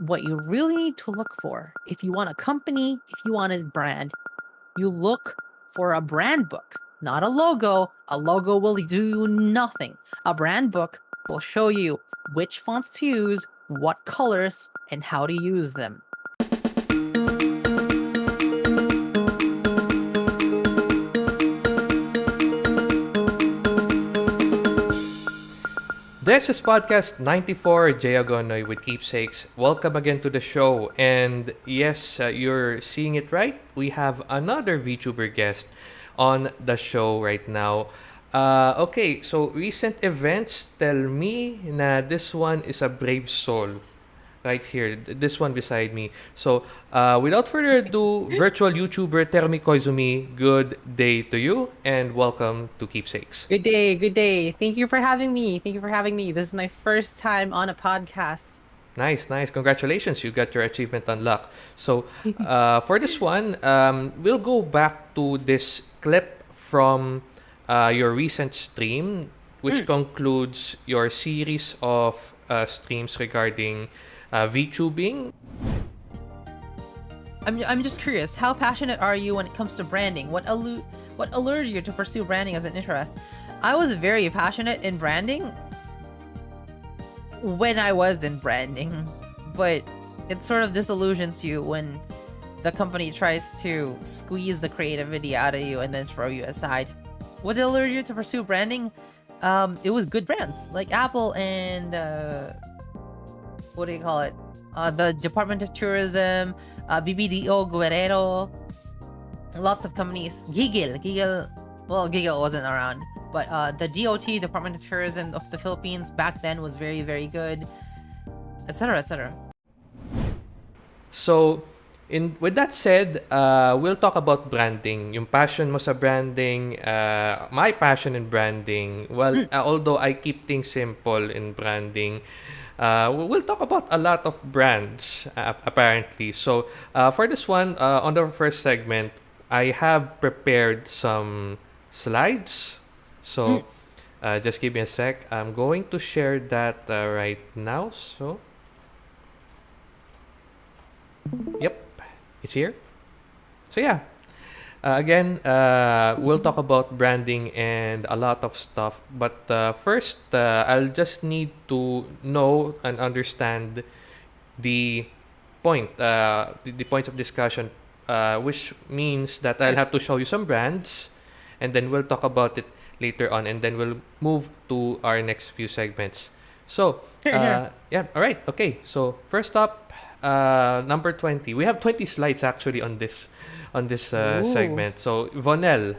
what you really need to look for if you want a company, if you want a brand, you look for a brand book, not a logo. A logo will do you nothing. A brand book will show you which fonts to use, what colors, and how to use them. This is podcast 94, Jay Agonoy with Keepsakes. Welcome again to the show. And yes, uh, you're seeing it right. We have another VTuber guest on the show right now. Uh, okay, so recent events tell me na this one is a brave soul right here, this one beside me. So, uh, without further ado, virtual YouTuber Terumi Koizumi, good day to you and welcome to Keepsakes. Good day, good day. Thank you for having me. Thank you for having me. This is my first time on a podcast. Nice, nice. Congratulations. You got your achievement unlocked. So, uh, for this one, um, we'll go back to this clip from uh, your recent stream, which mm. concludes your series of uh, streams regarding uh, VTubing. I'm, I'm just curious, how passionate are you when it comes to branding? What allu- what allured you to pursue branding as an interest? I was very passionate in branding when I was in branding, but it sort of disillusions you when the company tries to squeeze the creativity out of you and then throw you aside. What allured you to pursue branding? Um, it was good brands like Apple and uh, what do you call it? Uh, the Department of Tourism, uh, BBDO, Guerrero, lots of companies. Gigil, Gigil, well, Gigil wasn't around, but uh, the DOT, Department of Tourism of the Philippines, back then was very, very good, etc., etc. So, in with that said, uh, we'll talk about branding. Yung passion mo sa branding, uh, my passion in branding. Well, mm. uh, although I keep things simple in branding, uh, we'll talk about a lot of brands uh, apparently. So uh, for this one, uh, on the first segment, I have prepared some slides. So mm. just give me a sec. I'm going to share that uh, right now. So yep, it's here. So yeah, uh, again, uh, we'll talk about branding and a lot of stuff. But uh, first, uh, I'll just need to know and understand the point, uh, the, the, points of discussion, uh, which means that I'll have to show you some brands, and then we'll talk about it later on, and then we'll move to our next few segments. So, yeah, all right, okay. So first up, number twenty. We have twenty slides actually on this on this uh, segment. So Vonel,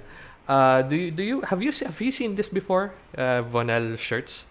uh, do you do you have you have you seen this before? Uh, Vonel shirts.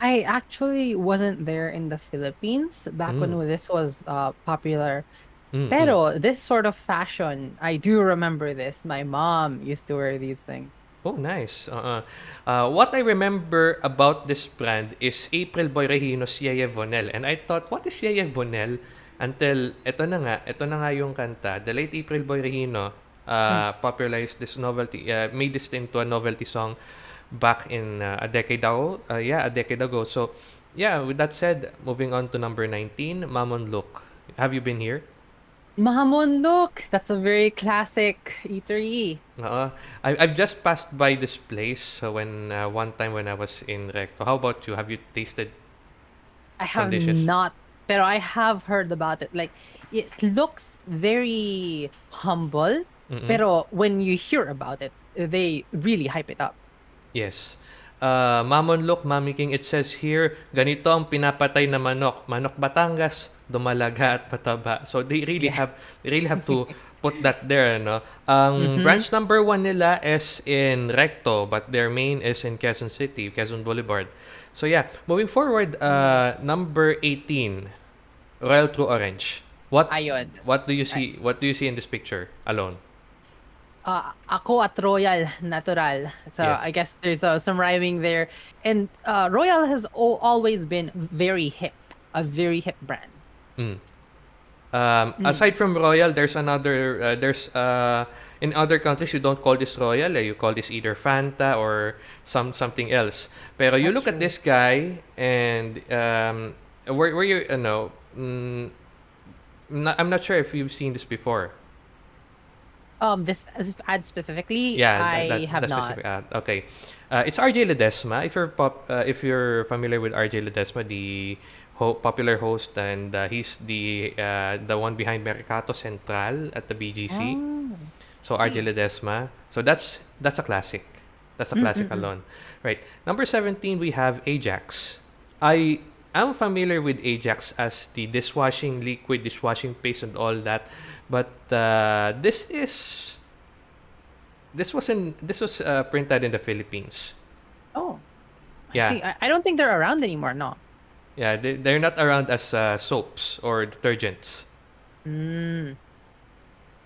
I actually wasn't there in the Philippines back mm. when this was uh, popular. Mm, Pero mm. this sort of fashion, I do remember this. My mom used to wear these things. Oh, nice. Uh-uh. Uh, what I remember about this brand is April Boy Regino's Yeye Vonel. And I thought, what is Yeye Vonel? Until, ito na nga, ito na nga yung kanta. The late April Boy Regino uh, hmm. popularized this novelty, uh, made this into a novelty song back in uh, a decade ago. Uh, yeah, a decade ago. So, yeah, with that said, moving on to number 19, Ma Mon Luk. Have you been here? Ma Mon Luk! That's a very classic eatery. Uh, I, I've just passed by this place when uh, one time when I was in Recto. How about you? Have you tasted I have dishes? not pero I have heard about it. Like, it looks very humble, Mm-mm. pero when you hear about it, they really hype it up. Yes. Uh, Mamon Look, Mami King, it says here, ganito ang pinapatay na manok. Manok Batangas, dumalaga at pataba. So they really yes. have they really have to put that there, no? Ang mm-hmm. branch number one nila is in Recto, but their main is in Quezon City, Quezon Boulevard. So yeah, moving forward, uh, number 18. Royal True Orange. What Ayun. What do you see? What do you see in this picture alone? Uh, ako at Royal Natural. So yes. I guess there's uh, some rhyming there. And uh, Royal has o- always been very hip, a very hip brand. Mm. Um, mm. Aside from Royal, there's another. Uh, there's uh, in other countries you don't call this Royal. Eh? You call this either Fanta or some something else. Pero you That's look true. at this guy and um, were, were you, ano, mm, not, I'm not sure if you've seen this before. Um, this ad specifically, Yeah, I that, that, have that not. ad. Okay, uh, it's RJ Ledesma. If you're pop, uh, if you're familiar with RJ Ledesma, the ho- popular host, and uh, he's the uh, the one behind Mercato Central at the BGC. Oh, So see. RJ Ledesma. So that's that's a classic. That's a Mm, classic mm, mm. alone. Right. Number 17 we have Ajax. I am familiar with Ajax as the dishwashing liquid, dishwashing paste and all that. But uh, this is this was in this was uh, printed in the Philippines. Oh, Yeah. I see. I, I don't think they're around anymore. No. Yeah, they, they're not around as uh, soaps or detergents. Mm,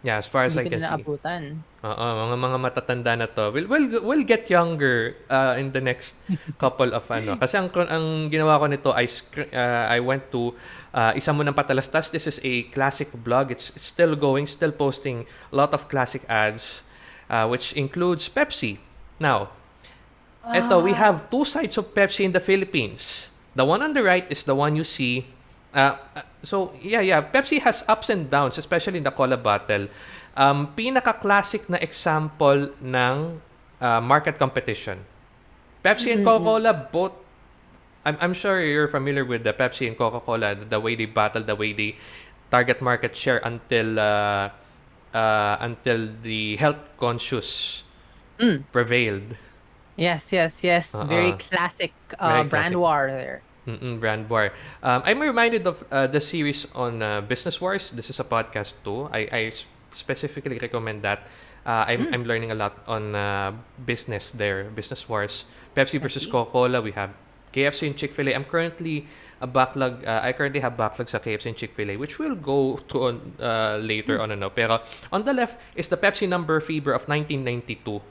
Yeah, as far as I hindi ko can na see. naabutan. Oo, mga mga matatanda na to. We'll, we'll, we'll get younger uh, in the next couple of ano. Kasi ang, ang ginawa ko nito, I, uh, I went to uh, Isa Mo Ng Patalastas. This is a classic blog. It's, it's still going, still posting a lot of classic ads, uh, which includes Pepsi. Now, eto, we Ah. have two sides of Pepsi in the Philippines. The one on the right is the one you see. Uh, uh, so, yeah, yeah. Pepsi has ups and downs, especially in the cola bottle. Um, pinaka-classic na example ng uh, market competition. Pepsi and Coca-Cola both I'm, I'm sure you're familiar with the Pepsi and Coca-Cola, the, the way they battle, the way they target market share until uh, uh, until the health conscious Mm. prevailed. Yes, yes, yes. Very Uh-uh. classic uh, Very brand classic. war there. Mm-mm, brand war. Um, I'm reminded of uh, the series on uh, Business Wars. This is a podcast too. I specifically recommend that. Uh, I'm, I'm learning a lot on uh, business there, Business Wars. Pepsi versus. Coca-Cola. We have KFC and Chick-fil-A. I'm currently a backlog. Uh, I currently have backlog sa KFC and Chick-fil-A, which we'll go to on uh, later on. Ano. Pero on the left is the Pepsi number fever of 1992.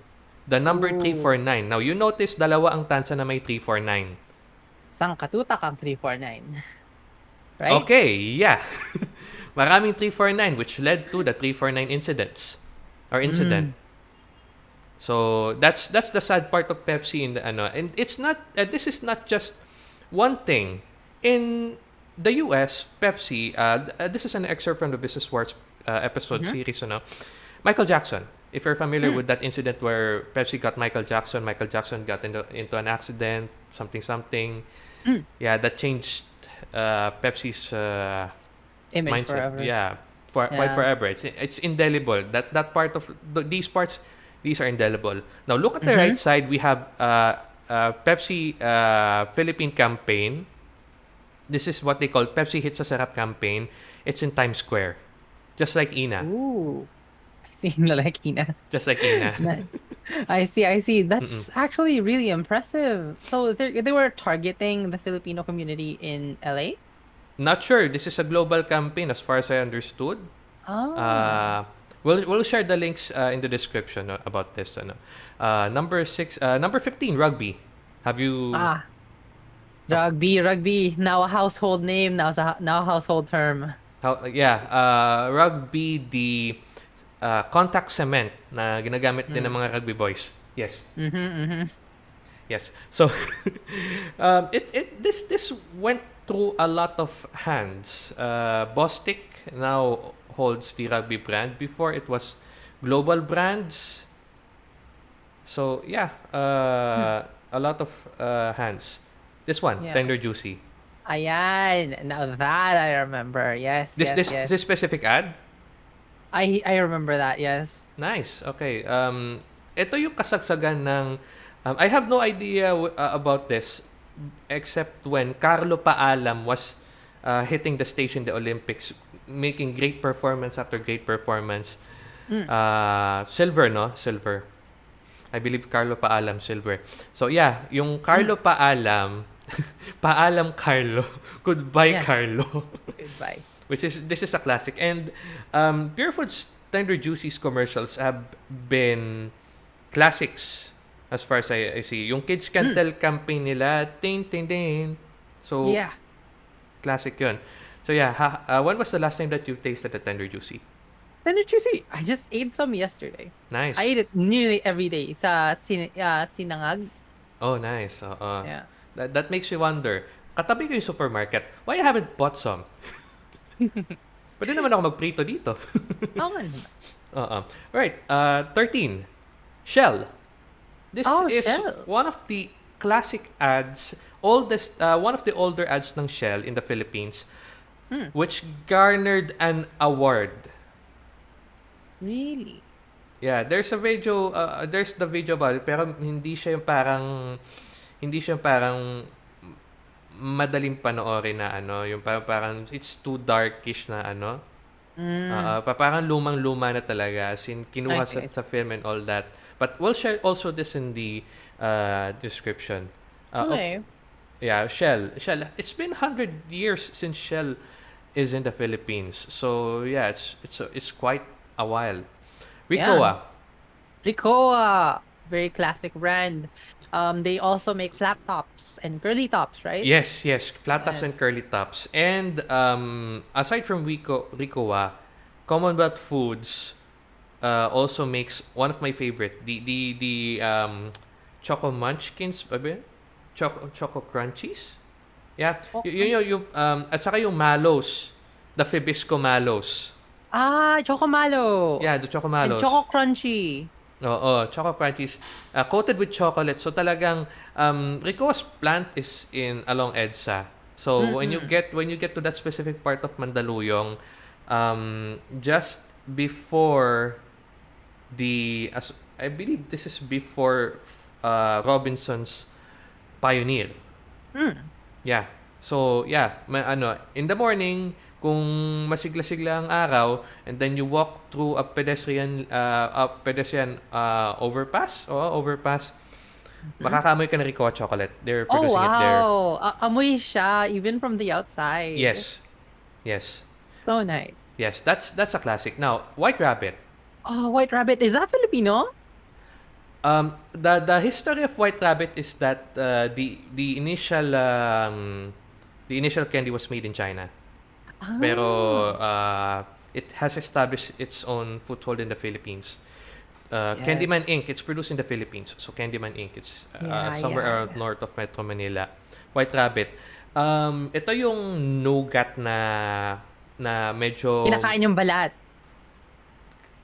The number Ooh. 349. Now, you notice dalawa ang tansa na may 349. Sang katutak ang 349. Right? Okay, yeah. Maraming 349 which led to the 349 incidents or incident. So that's that's the sad part of Pepsi in the ano and it's not uh, this is not just one thing. In the US, Pepsi uh, uh, this is an excerpt from the Business Wars uh, episode Mhm. series ano. Michael Jackson. If you're familiar with that incident where Pepsi got Michael Jackson, Michael Jackson got into, into an accident, something something. Mm. Yeah, that changed uh, Pepsi's uh, Image mindset. forever. Yeah, for quite forever. It's it's indelible. That that part of th- these parts, these are indelible. Now look at the Mhm. right side. We have uh, uh, Pepsi uh, Philippine campaign. This is what they call Pepsi Hits sa Sarap campaign. It's in Times Square, just like Ina, Ooh. I see like Ina. just like Ina. I see, I see. That's actually really impressive. So they they were targeting the Filipino community in LA? Not sure. This is a global campaign, as far as I understood. Oh. Uh, we'll we'll share the links uh, in the description uh, about this. Ano. Uh, number six, uh, number fifteen, rugby. Have you? ah. Rugby, rugby. Now a household name, now a now a household term. How, yeah, uh, rugby, the uh, contact cement na ginagamit din ng mga rugby boys. Yes, Mm-hmm, mm-hmm. yes. So, um, it, it this this went through a lot of hands. Uh, Bostik now holds the rugby brand. Before it was Global Brands. So yeah, uh, a lot of uh, hands. This one, Yeah. Tender Juicy. Ayan. Now that I remember. Yes, This yes, this yes. this specific ad. I I remember that. Yes. Nice. Okay. Um, ito yung kasagsagan ng... Um, I have no idea w- uh, about this except when Carlo Paalam was uh, hitting the stage in the Olympics, making great performance after great performance. Mm. Uh, silver, no? Silver. I believe Carlo Paalam, silver. So, yeah. Yung Carlo Paalam... Paalam Carlo. Goodbye, Yeah. Carlo. Goodbye. Which is this is a classic and um Pure Foods Tender Juicy's commercials have been classics as far as I, I see yung Kids Can Tell campaign nila ting ting ting so yeah. classic yun so yeah ha, uh, when was the last time that you tasted the Tender Juicy Tender juicy. I just ate some yesterday. nice I eat it nearly every day sa sin uh, sinangag. oh nice Oo. Yeah. that, that makes me wonder katabi ko yung supermarket. Why you haven't bought some? Pwede naman ako magprito dito. Oo nga naman. Uh-uh. Right. Uh, 13. Shell. This Oh, is Shell. one of the classic ads, oldest, uh, one of the older ads ng Shell in the Philippines, Hmm. which garnered an award. Really? Yeah, there's a video, uh, there's the video about it, pero hindi siya yung parang, hindi siya yung parang madaling panoorin na ano, yung parang, parang it's too darkish na ano. Mm. Uh, pa- parang lumang-luma na talaga. As in, kinuha sa, see. sa film and all that. But we'll share also this in the uh, description. Uh, oh, okay. yeah, Shell. Shell. It's been 100 years since Shell is in the Philippines. So, yeah, it's it's it's quite a while. Ricoa. Ricoa, very classic brand. Um, they also make flat tops and curly tops, right? Yes, yes. Flat tops and Yes. curly tops. And um, aside from Rico, Ricoa, Commonwealth Foods uh, also makes one of my favorite, the the the um, Choco Munchkins, ba yun? Choco Choco Crunchies. Yeah, Oh, y- yun yung, yung um, at saka yung Malos, the Fibisco Malos. Ah, Chocomalo. Yeah, the Choco And Malos. Choco Crunchy. Oo, Choco Crunchies uh, coated with chocolate. So talagang um Rico's plant is in along EDSA. So when you get when you get to that specific part of Mandaluyong, um just before the as I believe this is before uh Robinson's Pioneer. Hmm. Yeah. So, yeah, ma- ano, in the morning, kung masigla-sigla ang araw, and then you walk through a pedestrian uh, a pedestrian uh, overpass, o overpass, makakaamoy ka ng Ricoh chocolate. They're Oh, producing it there. wow. A- amoy siya, even from the outside. Yes. Yes. So nice. Yes, that's that's a classic. Now, White Rabbit. Oh, White Rabbit. Is that Filipino? Um, the the history of White Rabbit is that uh, the the initial um, the initial candy was made in China. Pero uh, it has established its own foothold in the Philippines. Uh, Yes. Candyman Inc. It's produced in the Philippines. So Candyman Inc. It's uh, Yeah, somewhere yeah, around yeah. north of Metro Manila. White Rabbit. Um, ito yung nougat na na medyo Kinakain yung balat.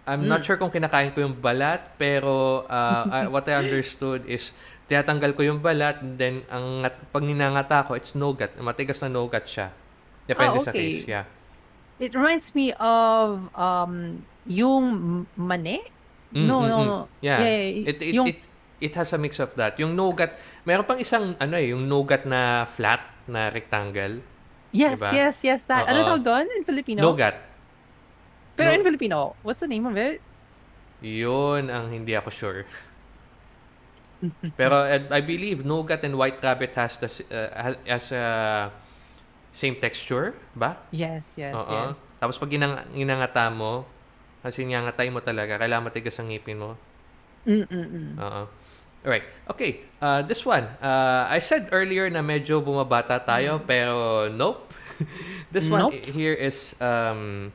I'm Mm. not sure kung kinakain ko yung balat, pero uh, I- what I understood is tinatanggal ko yung balat, and then ang ngat- pag ninangata ko, it's nougat. Matigas na nougat siya. Depende Ah, sa okay. case, yeah. It reminds me of um yung mane. Mm, no, mm, no, mm. no. Yeah. Yeah, It, it, yung it, it has a mix of that. Yung nougat, meron pang isang, ano eh, yung nougat na flat, na rectangle. yes, diba? yes, yes, that. Ano Oo. tawag doon in Filipino? Nougat. Pero No- in Filipino, what's the name of it? Yun ang hindi ako sure. Pero uh, I believe nougat and white rabbit has the uh, ha- has a same texture, ba? Yes, yes, Oo. yes. Tapos pag ginang ginangata mo, kasi ngangatay mo talaga, kailangan matigas ang ngipin mo. Mm-mm-mm. Oo. Alright. Okay. Uh, this one. Uh, I said earlier na medyo bumabata tayo, pero nope. this one Mm. Nope. i- here is um,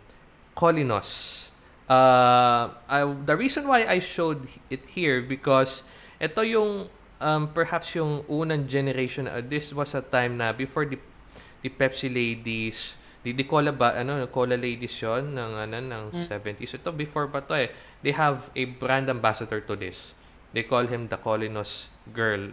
Colinos. Uh, I, the reason why I showed it here because ito yung um, perhaps yung unang generation. Uh, this was a time na before the the Pepsi ladies, di, di cola ba, ano, cola ladies yon ng, ano, ng 70s. Ito, before pa to eh. They have a brand ambassador to this. They call him the Colinos Girl.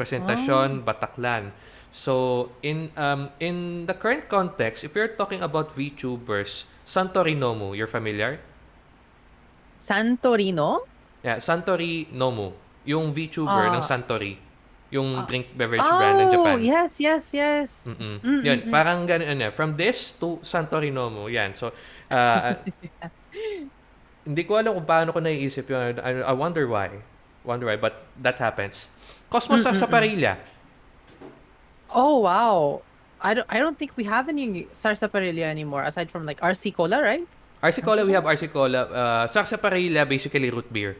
Presentasyon, Bataklan. So, in um in the current context, if you're talking about VTubers, Santorinomu, you're familiar? Santorino? Yeah, Santori Nomu. Yung VTuber Ah. ng Santori. Yung Ah. drink beverage brand ng Oh, Japan. yes, yes, yes. Mm-mm. Mm, Yun, mm, mm. parang ganun eh. From this to Santori Nomu. Yan. So, uh, hindi ko alam kung paano ko naiisip yun. I, I wonder why. Wonder why. But that happens. Cosmos Mm, mm, mm. Sarsaparilla. Oh, wow. I don't, I don't think we have any sarsaparilla anymore aside from like RC Cola, right? RC Cola, we have RC Cola. Uh, Sarsaparilla, basically root beer.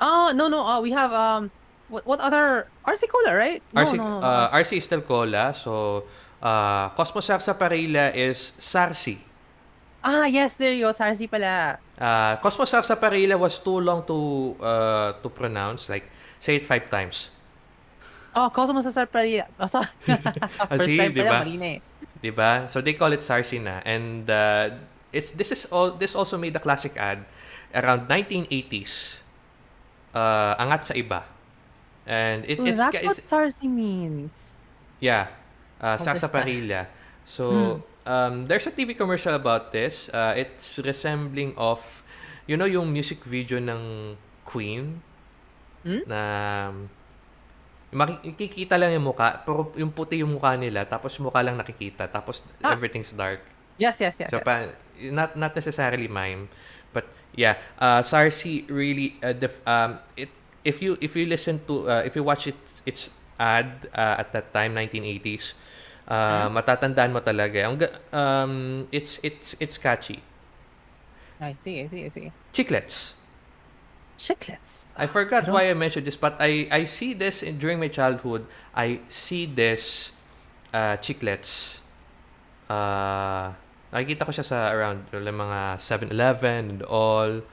Oh, no, no. Uh, we have um what what other RC Cola, right? No, RC, no, no, no. uh, RC is still Cola. So, uh, Cosmos Sarsaparilla is Sarsi. ah, yes, there you go. Sarsi pala. Uh, Cosmos Sarsaparilla was too long to uh, to pronounce. Like, say it five times. Oh, Cosmo sa Sarparia. Oh, so, Ah, first see, time di pa lang, ba? mali na eh. 'Di ba? So they call it Sarsi na and uh, it's this is all this also made the classic ad around 1980s. Uh, angat sa iba. And it, Ooh, it's that's it's- what Sarsi means. Yeah. Uh, Overstand. sarsaparilla. So, um, there's a TV commercial about this. Uh, it's resembling of, you know, yung music video ng Queen Hmm? na makikita lang yung muka, pero yung puti yung mukha nila, tapos mukha lang nakikita, tapos Ah. everything's dark. Yes, yes, yes. So, yes. pa, not not necessarily mime, yeah, uh, Sarsi really uh, def, um, it if you if you listen to uh, if you watch it its ad uh, at that time 1980s, uh, matatandaan mo talaga. Ang um, it's it's it's catchy. I see, I see, I see. Chiclets. Chiclets. I forgot I why I mentioned this, but I I see this in, during my childhood. I see this uh, chiclets. Uh, nakikita ko siya sa around yung mga 7-Eleven and all.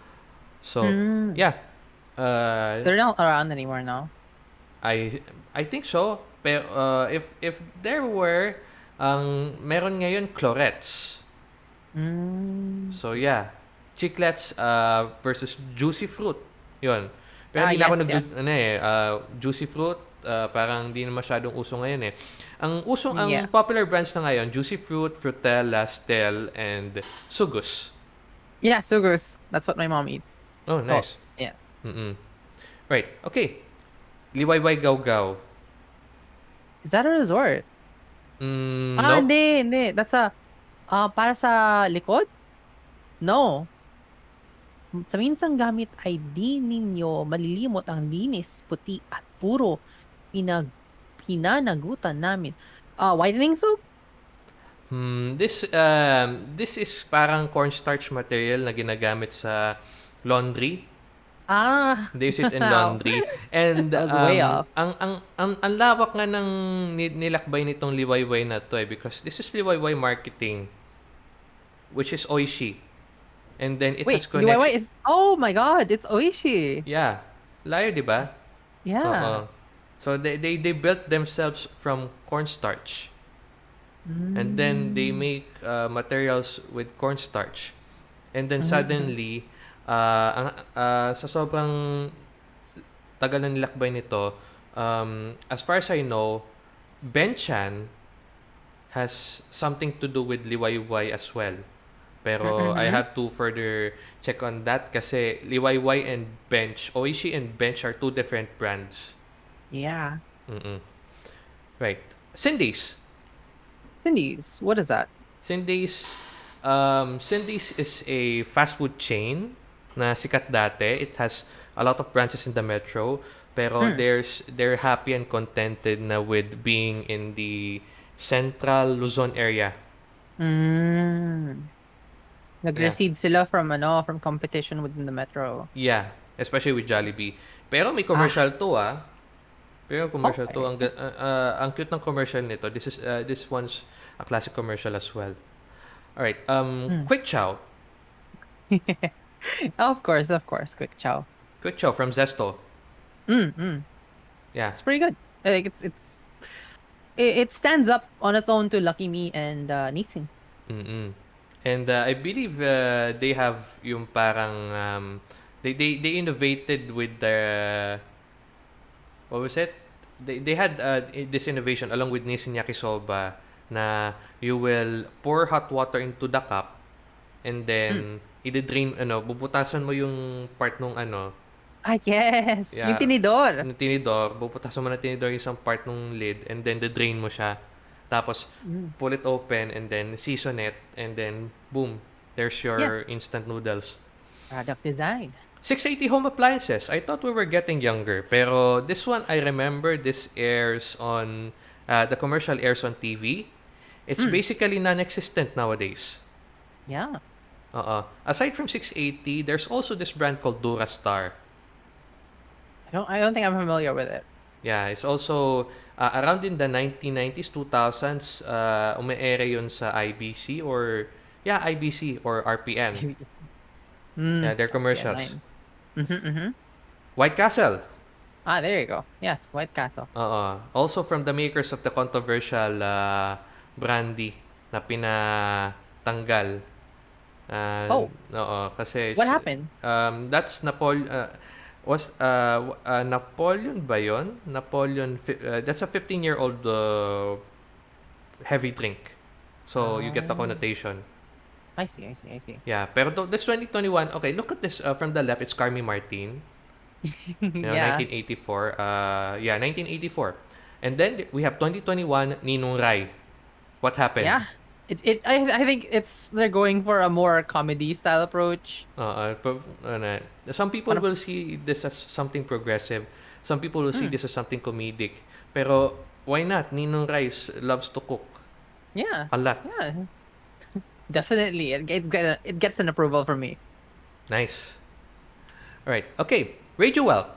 So, Mm. yeah. Uh, They're not around anymore now. I I think so. Pero uh, if if there were ang meron ngayon clorets. Mm. So yeah, chiclets uh, versus juicy fruit. 'Yon. Pero Ah, hindi na ako yes, nag ano eh, uh, juicy fruit uh, parang hindi na masyadong uso ngayon eh. Ang uso ang Yeah. popular brands na ngayon, juicy fruit, Frutella, Stel and Sugus. Yeah, Sugus. That's what my mom eats. Oh, nice. yeah. Mm-mm. Right. Okay. Liwayway Gawgaw. Is that a resort? Mm, Ah, no. hindi, hindi. That's a, ah, para sa likod? No. Sa minsang gamit ay di ninyo malilimot ang linis, puti at puro pinag pinanagutan namin. Ah, whitening soap? Hmm, this um this is parang cornstarch material na ginagamit sa laundry. Ah, They use it in laundry. And was way um, off. ang ang ang ang lawak nga ng ni- nilakbay nitong liwayway na to eh because this is liwayway marketing which is Oishi. And then it wait, has connection. Liwayway is, oh my god, it's Oishi. Yeah. Layo, di ba? Yeah. Oo. So they, they they built themselves from cornstarch. And then they make uh, materials with cornstarch. And then suddenly uh, ang uh, sa sobrang tagal na nilakbay nito, um, as far as I know, Benchan has something to do with Liwayway as well. Pero I have to further check on that kasi Liwayway and Bench, Oishi and Bench are two different brands. Yeah. Mm-mm. Right. Cindy's. Cindy's, what is that? Cindy's um, Cindy's is a fast food chain na sikat dati. It has a lot of branches in the metro. Pero Hmm. there's they're happy and contented na with being in the central Luzon area. Mm. Nag-recede sila from ano, from competition within the metro. Yeah, especially with Jollibee. Pero may commercial to ah. Pero commercial to Okay. ang ga- uh, uh, ang cute ng commercial nito. This is uh, this one's a classic commercial as well. All right. Um Hmm. Quick Chow. of course, of course, quick chow. Quick Chow from Zesto. Mm, mm. Yeah. It's pretty good. Like it's it's it, it stands up on its own to Lucky Me and uh, Nissin. Mm-mm. And uh, I believe uh, they have yung parang um, they, they they innovated with the what was it? They they had uh, this innovation along with Nissin Yakisoba na you will pour hot water into the cup and then i-drain ano, bubutasan mo yung part nung ano, Ah, yes. Yeah. Yung tinidor. ng tinidor, bubutasan mo ng tinidor yung isang part nung lid and then the-drain mo siya. Tapos, Mm. pull it open and then season it and then boom, there's your instant noodles. Product design. 680 home appliances. I thought we were getting younger, pero this one I remember this airs on uh, the commercial airs on TV. It's basically non-existent nowadays. Yeah. Uh-uh. Aside from 680, there's also this brand called Durastar. I don't I don't think I'm familiar with it. Yeah, it's also uh, around in the 1990s, 2000s, uh, ume-ere yun sa IBC or, yeah, IBC or RPN. Mm. Yeah, their commercials. Mm-hmm, mm-hmm. White Castle. Ah, there you go. Yes, White Castle. Oo. Also from the makers of the controversial uh, brandy na pinatanggal. Uh, Oh. Oo, kasi What happened? Um, that's Napoleon uh, was uh, uh, Napoleon ba? Napoleon uh, that's a 15-year-old uh, heavy drink. So you get the Ah. connotation. I see, I see, I see. Yeah, pero th- this 2021, okay, look at this uh, from the left, it's Carmi Martin. You know, yeah. 1984. Uh, yeah, 1984. And then we have 2021, Ninong Rai. What happened? Yeah. It, it I, I think it's they're going for a more comedy style approach. Uh, uh, ano, some people Ano- will see this as something progressive. Some people will see Hmm. this as something comedic. Pero why not? Ninong Rice loves to cook Yeah. a lot. Yeah. Definitely. It, it, it gets an approval from me. Nice. All right. Okay. Radio Well.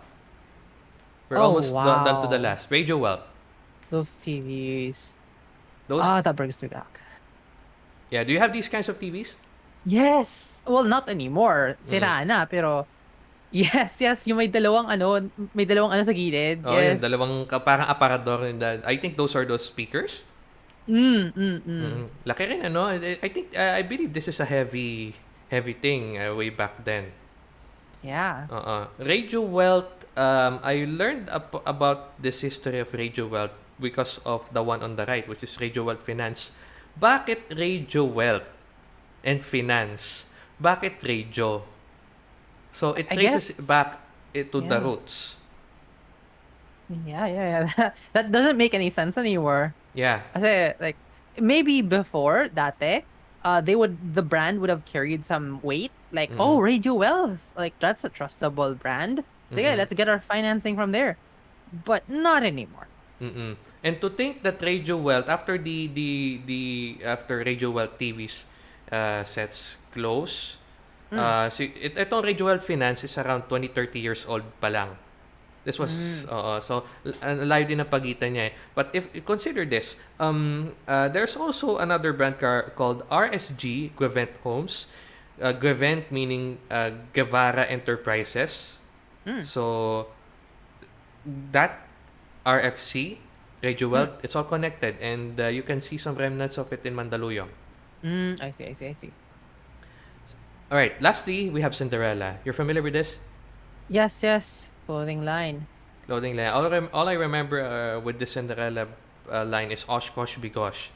We're Oh, almost done, done to the wow. last. Radio Well. Those TVs. Those. Ah, that brings me back. yeah. Do you have these kinds of TVs? Yes. Well, not anymore. Mm. Sira na, pero yes, yes, yung may dalawang ano, may dalawang ano sa gilid. Oh, yes. yung dalawang parang aparador. in the- I think those are those speakers. Mm, mm, mm. Mm. Laki rin, ano? I think, uh, I believe this is a heavy, heavy thing uh, way back then. Yeah. Uh-uh. Radio Wealth, um, I learned ap- about this history of Radio Wealth because of the one on the right, which is Radio Wealth Finance. Bakit Radio Wealth and Finance? Bakit radio? So it I traces guess- back eh, to the Yeah. roots. Yeah, yeah, yeah. that doesn't make any sense anymore. Yeah. I say like, maybe before, dati, uh, they would, the brand would have carried some weight. Like, Mhm. oh, Radio Wealth. Like, that's a trustable brand. So, yeah, Mhm. let's get our financing from there. But not anymore. Mm-mm. And to think that Radio Wealth after the the the after Radio Wealth TV's uh, sets close, Mm. uh, si it, itong Radio Wealth Finance is around 20 30 years old pa lang. This was Mm. oo, so l- ang layo din ang pagitan niya eh. But if you consider this, um uh, there's also another brand car called RSG Guevent Homes. Uh, Guevent meaning uh, Guevara Enterprises. Mm. So that RFC, Radio Wealth, it's all connected and uh, you can see some remnants of it in Mandaluyong. Mm, I see, I see, I see. All right, lastly, we have Cinderella. You're familiar with this? Yes, yes. Clothing line. Clothing line. All, rem- all I remember uh, with the Cinderella uh, line is Oshkosh Bigosh.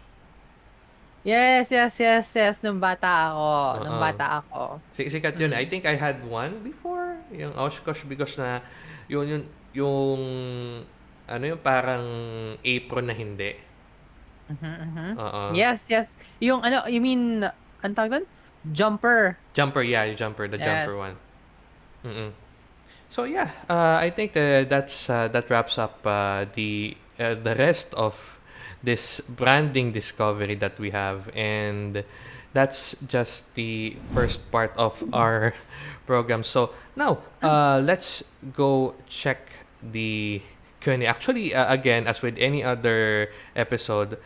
Yes, yes, yes, yes. Nung bata ako. Nung Oo. bata ako. Si- Sikat yun. Mm. I think I had one before. Yung Oshkosh Bigosh na yun, yun, yung ano yung parang apron na hindi. Mhm, mhm. Oo. Yes, yes. Yung ano, you mean, ang tawag doon? Jumper. Jumper, yeah, yung jumper, the jumper Yes. one. Mm-mm. So yeah, uh, I think uh, that's uh, that wraps up uh, the uh, the rest of this branding discovery that we have, and that's just the first part of our program. So now, uh, let's go check the Q&A. Actually, uh, again, as with any other episode,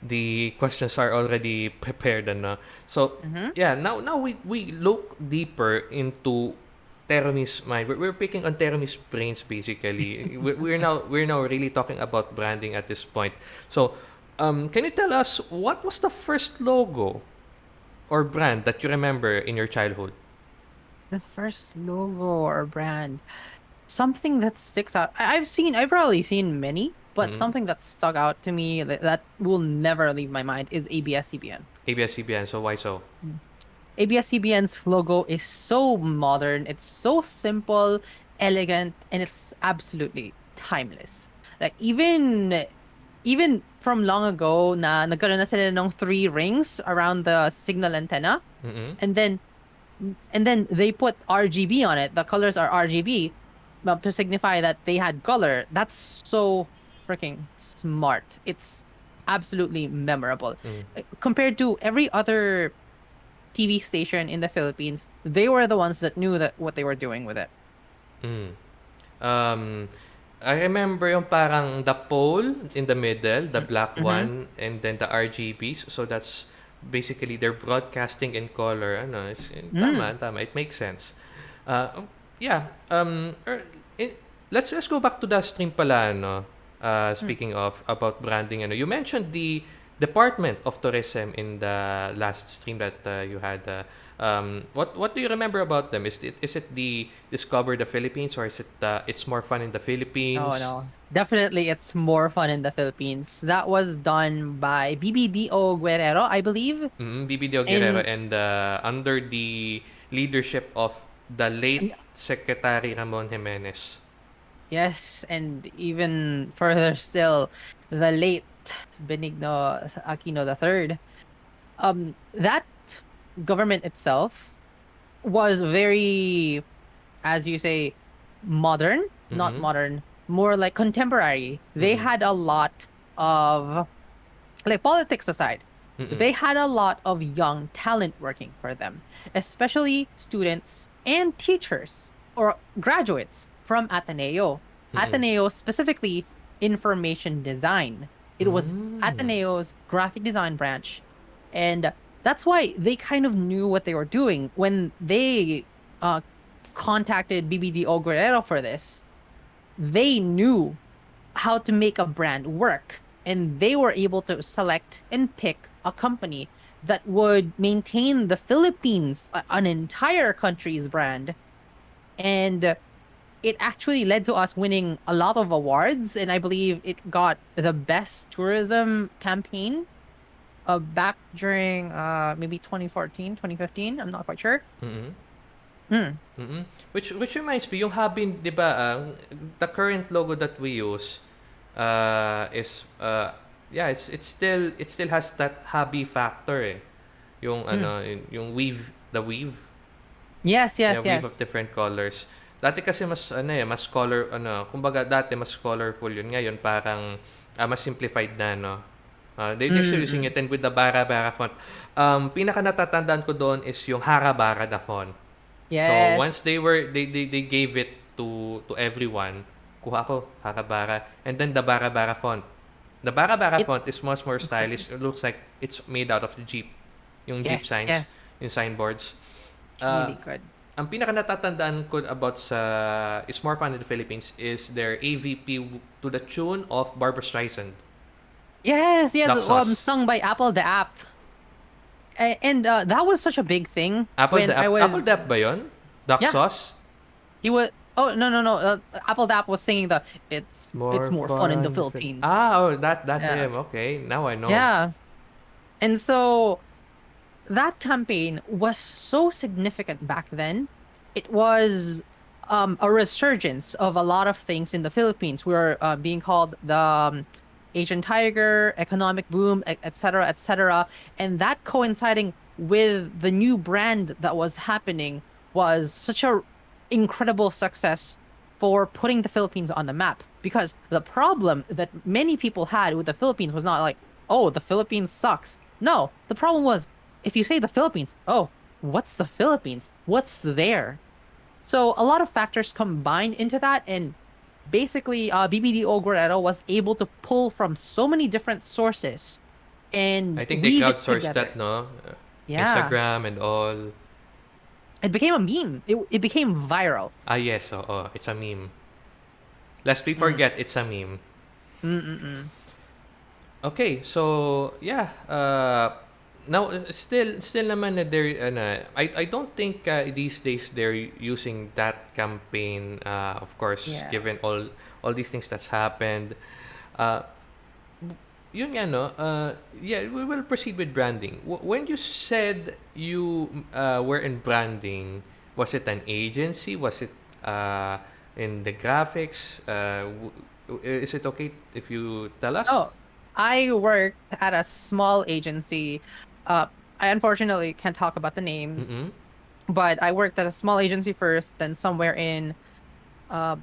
the questions are already prepared, and so Mhm. yeah now now we we look deeper into Terumi's mind we're, we're picking on Terumi's brains basically we're, we're now we're now really talking about branding at this point so um can you tell us what was the first logo or brand that you remember in your childhood The first logo or brand. Something that sticks out. I- I've seen, I've probably seen many, but Mhm. something that stuck out to me that, that will never leave my mind is ABS-CBN. ABS-CBN so why so ABS-CBN's logo is so modern, it's so simple, elegant, and it's absolutely timeless. Like even even from long ago na nagkaroon na sila ng three rings around the signal antenna mm and then and then they put RGB on it. The colors are RGB to signify that they had color. That's so freaking smart. It's absolutely memorable. Mm. Compared to every other TV station in the Philippines, they were the ones that knew that what they were doing with it. Mm. Um, I remember yung parang the pole in the middle, the black mhm. one, and then the RGBs. So that's basically they're broadcasting in color. Ano, it's, Mm. tama, tama. It makes sense. Uh, yeah. Um, er, in, let's let's go back to the stream pala no. Uh, speaking of about branding ano. You mentioned the Department of Tourism in the last stream that uh, you had uh, um, what what do you remember about them? Is it is it the Discover the Philippines or is it uh, it's more fun in the Philippines? Oh no. Definitely it's more fun in the Philippines. That was done by BBDO Guerrero, I believe. Mm, BBDO Guerrero and uh, under the leadership of the late Secretary Ramon Jimenez. Yes, and even further still, the late Benigno Aquino III. Um, that government itself was very, as you say, modern, not Mhm. modern, more like contemporary. They Mhm. had a lot of, like politics aside, Mm-mm. they had a lot of young talent working for them, especially students and teachers or graduates from Ateneo. Mm-mm. Ateneo specifically information design. It was Mm. Ateneo's graphic design branch. And that's why they kind of knew what they were doing when they uh, contacted BBDO Guerrero for this. They knew how to make a brand work and they were able to select and pick a company that would maintain the Philippines, an entire country's brand. And it actually led to us winning a lot of awards. And I believe it got the best tourism campaign uh, back during uh, maybe 2014, 2015. I'm not quite sure. Mm-mm. Hmm. Mm-mm. Which which reminds me, yung Habin, 'di ba, ah, the current logo that we use uh, is uh, yeah, it's it's still it still has that hobby factor eh. Yung ano, yung, yung weave, the weave. Yes, yes, yeah, yes. weave of different colors. Dati kasi mas ano eh, mas color ano, kumbaga dati mas colorful yun. Ngayon parang ah, mas simplified na no. Ah, they they're still using it and with the Bara Bara font. Um, pinaka natatandaan ko doon is yung Harabara the font. Yes. So once they were they, they they gave it to to everyone, kuha ko Harabara and then the Bara Bara font. The Bara Bara It- font is much more stylish. It looks like it's made out of the Jeep. Yung Jeep yes, signs, yes. yung signboards. Uh, really good. Ang pinaka natatandaan ko about sa is more fun in the Philippines is their AVP to the tune of Barbra Streisand. Yes, yes. Um, sung by apl.de.ap. And uh, that was such a big thing Apple when the I was. Apple Dap ba yun? Duck Yeah. sauce? He was. Oh no no no! Uh, apl.de.ap was singing the "It's it's more fun in the Philippines." Ah, oh, that that's Yeah. him. Okay, now I know. Yeah. And so that campaign was so significant back then. It was um, a resurgence of a lot of things in the Philippines. We were uh, being called the um, Asian tiger, economic boom, etc., etc. And that coinciding with the new brand that was happening was such a incredible success for putting the Philippines on the map. Because the problem that many people had with the Philippines was not like, oh, the Philippines sucks. No, the problem was if you say the Philippines, oh, what's the Philippines? What's there? So a lot of factors combined into that, and basically, uh, BBDO Guerrero was able to pull from so many different sources, and I think they crowdsourced that, no? Yeah, Instagram and all. it became a meme. It it became viral. Ah, yes. oh, it's a meme. Lest we Mm. forget, it's a meme. Mm-mm-mm. Okay, so yeah, uh, now uh, still still naman na they're ano, I I don't think uh, these days they're using that campaign uh, of course Yeah. given all all these things that's happened. Uh, yun nga no, uh, yeah, we will proceed with branding. W- when you said you uh, were in branding, was it an agency? Was it uh, in the graphics? Uh, w- is it okay if you tell us? Oh, I worked at a small agency. Uh, I unfortunately can't talk about the names, Mm-mm. but I worked at a small agency first, then somewhere in, uh,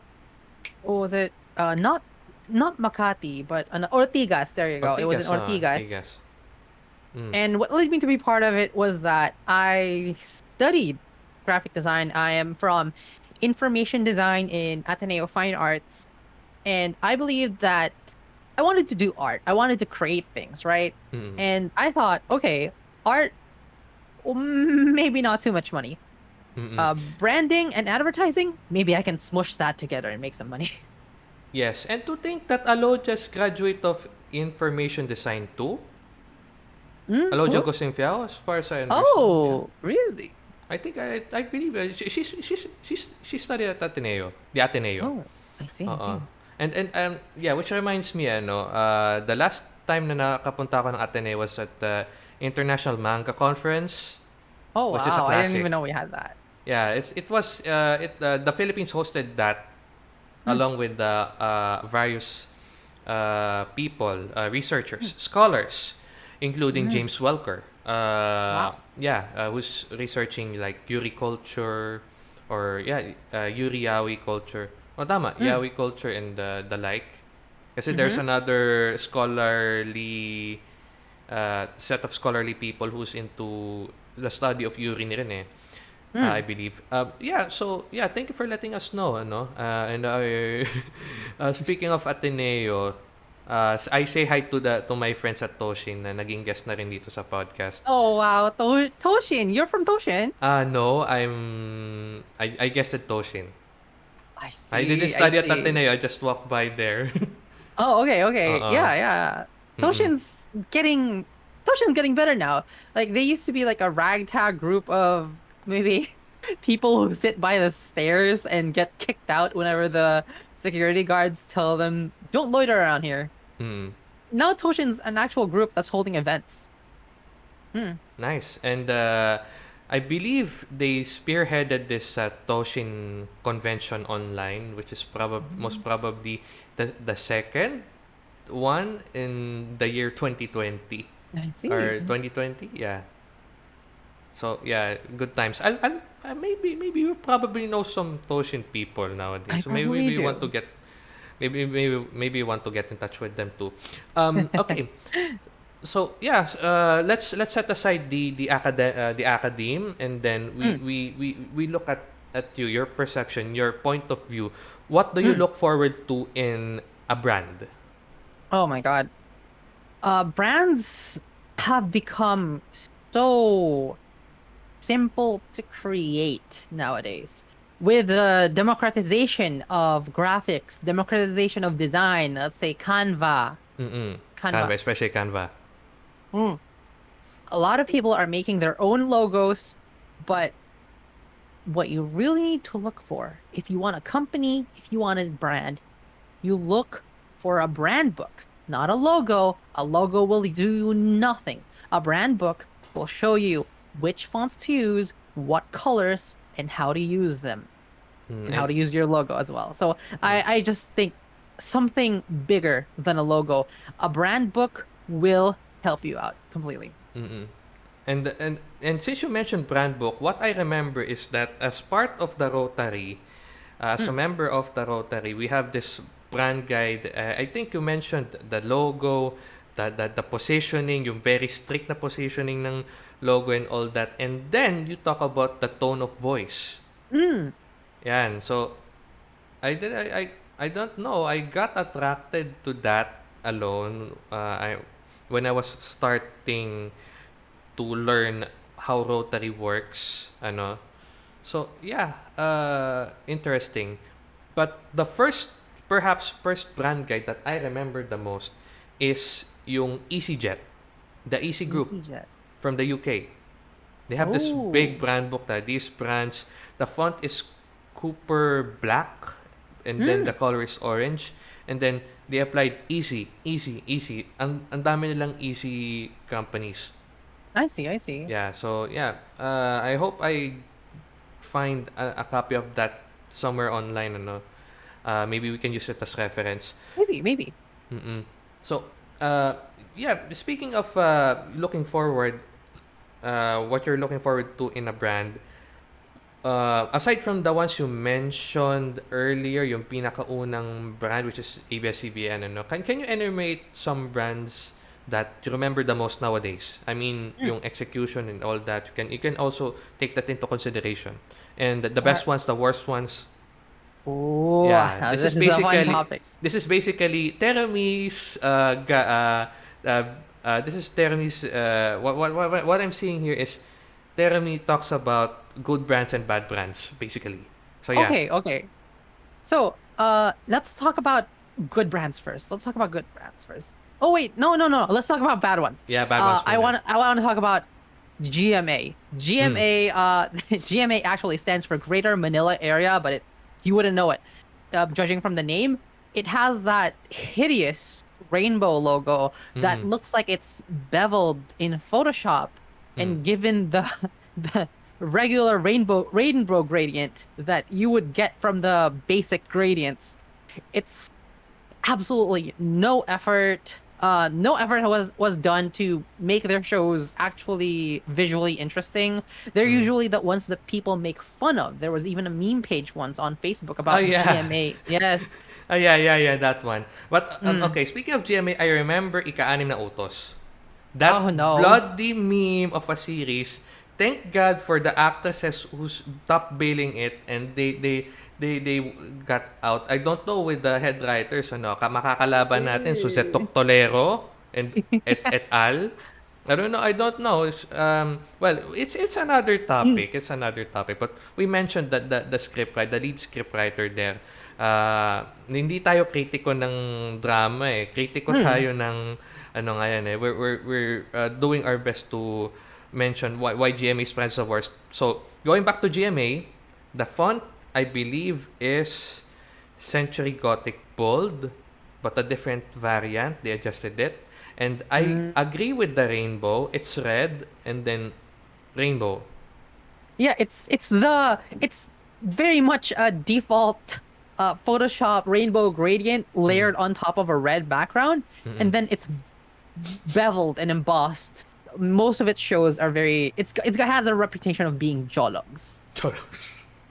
what was it? Uh, not not Makati, but an Ortigas. There you go. it was in Ortigas. Ortigas. Mm. And what led me to be part of it was that I studied graphic design. I am from information design in Ateneo Fine Arts. And I believe that I wanted to do art. I wanted to create things, right? Mm. And I thought, okay, art, mm, maybe not too much money. Uh, branding and advertising, maybe I can smush that together and make some money. yes, and to think that Alo just graduate of information design too. Mm, Alo? Jogo Simfiao, as far as I understand. Oh, really? I think I I believe uh, she, she's she's she's she studied at Ateneo, the Ateneo. Oh, I see. I see. And and um yeah, which reminds me ano, uh the last time na nakapunta ako ng Ateneo was at the International Manga Conference. Oh, which is a wow. I didn't even know we had that. Yeah, it's it was uh it uh, the Philippines hosted that Hmm. along with the uh various uh people, uh, researchers, Hmm. scholars, including Mm. James Welker. Uh Wow. yeah, uh, who's researching like Yuri culture or yeah, uh, Yuri Yaoi culture. Oh, tama, Mm. Yaoi culture and the the like. Kasi there's Mhm. another scholarly uh, set of scholarly people who's into the study of Yuri ni rin eh. Mm. uh, I believe. Uh, yeah, so yeah, thank you for letting us know, ano. Uh, and uh, speaking of Ateneo, uh, I say hi to the to my friends at Toshin na naging guest na rin dito sa podcast. Oh, wow. To- Toshin. You're from Toshin? Uh, no, I'm I I guessed at Toshin. I see. I didn't study at see. Ateneo, I just walked by there. Oh, okay, okay. Uh-uh. Yeah, yeah. Toshin's getting Toshin's getting better now. Like they used to be like a ragtag group of maybe people who sit by the stairs and get kicked out whenever the security guards tell them don't loiter around here. Mm. Now Toshin's an actual group that's holding events. Hmm. Nice. And uh, I believe they spearheaded this uh, Toshin convention online, which is probably most probably the the second one in the year 2020 I see. or 2020. Yeah. So yeah, good times. I'll, I'll uh, maybe maybe you probably know some Toshin people nowadays. I so maybe probably we want to get maybe maybe maybe you want to get in touch with them too. Um okay. So yeah, uh, let's let's set aside the the acad- uh, the academe and then we, Mm. we, we, we look at at you, your perception, your point of view. What do you Mm. look forward to in a brand? Oh my god. Uh, brands have become so simple to create nowadays. With the democratization of graphics, democratization of design, let's say Canva, Mm-mm. Canva. Canva, especially Canva. Mm. A lot of people are making their own logos, but what you really need to look for, if you want a company, if you want a brand, you look for a brand book, not a logo. A logo will do you nothing. A brand book will show you which fonts to use, what colors, and how to use them, Mm, and how to use your logo as well. So I, I just think something bigger than a logo. A brand book will help you out completely. Mm-mm. And and and since you mentioned brand book, what I remember is that as part of the Rotary, uh, as a member of the Rotary, we have this brand guide. Uh, I think you mentioned the logo, the, the the positioning, yung very strict na positioning ng logo and all that. And then you talk about the tone of voice. Mm. Yan. So I did I, I I don't know. I got attracted to that alone. Uh, I when I was starting to learn how Rotary works. Ano. So yeah, uh, interesting. But the first, perhaps first brand guide that I remember the most is yung EasyJet, the Easy Group EasyJet. from the UK. They have this Oh. big brand book that these brands, the font is Cooper black, and then Mm. the color is orange, and then they applied easy, easy, easy. Ang, ang dami nilang easy companies. I see, I see. Yeah, so yeah, uh, I hope I find a, a copy of that somewhere online. Ano? Uh, maybe we can use it as reference. Maybe, maybe. Mm-mm. So, uh, yeah, speaking of uh, looking forward, uh, what you're looking forward to in a brand, uh, aside from the ones you mentioned earlier, yung pinakaunang brand, which is ABS-CBN, ano, can, can you enumerate some brands that you remember the most nowadays? I mean, Mm. yung execution and all that. You can you can also take that into consideration. And the, the best ones, the worst ones, Oh, Yeah, this this, is is, basically- topic. this is basically Terumi's uh, ga, uh, uh, uh, this is Terumi's uh, what, what, what, what I'm seeing here is Terumi talks about good brands and bad brands, basically. So yeah. Okay, okay. So, uh, let's talk about good brands first. Let's talk about good brands first. Oh wait, no, no, no. Let's talk about bad ones. Yeah, bad Uh, ones. I want I want to talk about GMA. GMA uh GMA actually stands for Greater Manila Area, but it you wouldn't know it. Uh, judging from the name, it has that hideous rainbow logo that Mm. looks like it's beveled in Photoshop and given the the regular rainbow rainbow gradient that you would get from the basic gradients. It's absolutely no effort uh no effort was was done to make their shows actually visually interesting they're Mm. usually the ones that people make fun of there was even a meme page once on facebook about Oh, yeah. gma yes oh, yeah, yeah, yeah, that one. But, um, Mm. okay, speaking of GMA, I remember Ika-anim na Utos. That Oh, no. bloody meme of a series. Thank God for the actresses who's top billing it and they, they, they, they got out. I don't know with the head writers, ano, ka- makakalaban natin, Suzette Toctolero and et, et al. I don't know. I don't know. It's, um, well, it's it's another topic. It's another topic. But we mentioned that the, the script writer, the lead script writer there, uh, hindi tayo kritiko ng drama eh. Kritiko Hmm. tayo ng ano nga yan eh. We're, we're, we're uh, doing our best to mention why, why GMA is Friends of Worst. So, going back to GMA, the font, I believe, is Century Gothic Bold, but a different variant. They adjusted it. And I Mm. agree with the rainbow. It's red and then rainbow. yeah it's it's the it's very much a default uh photoshop rainbow gradient layered on top of a red background Mm-mm. and then it's beveled and embossed most of its shows are very it's it's got has a reputation of being jologs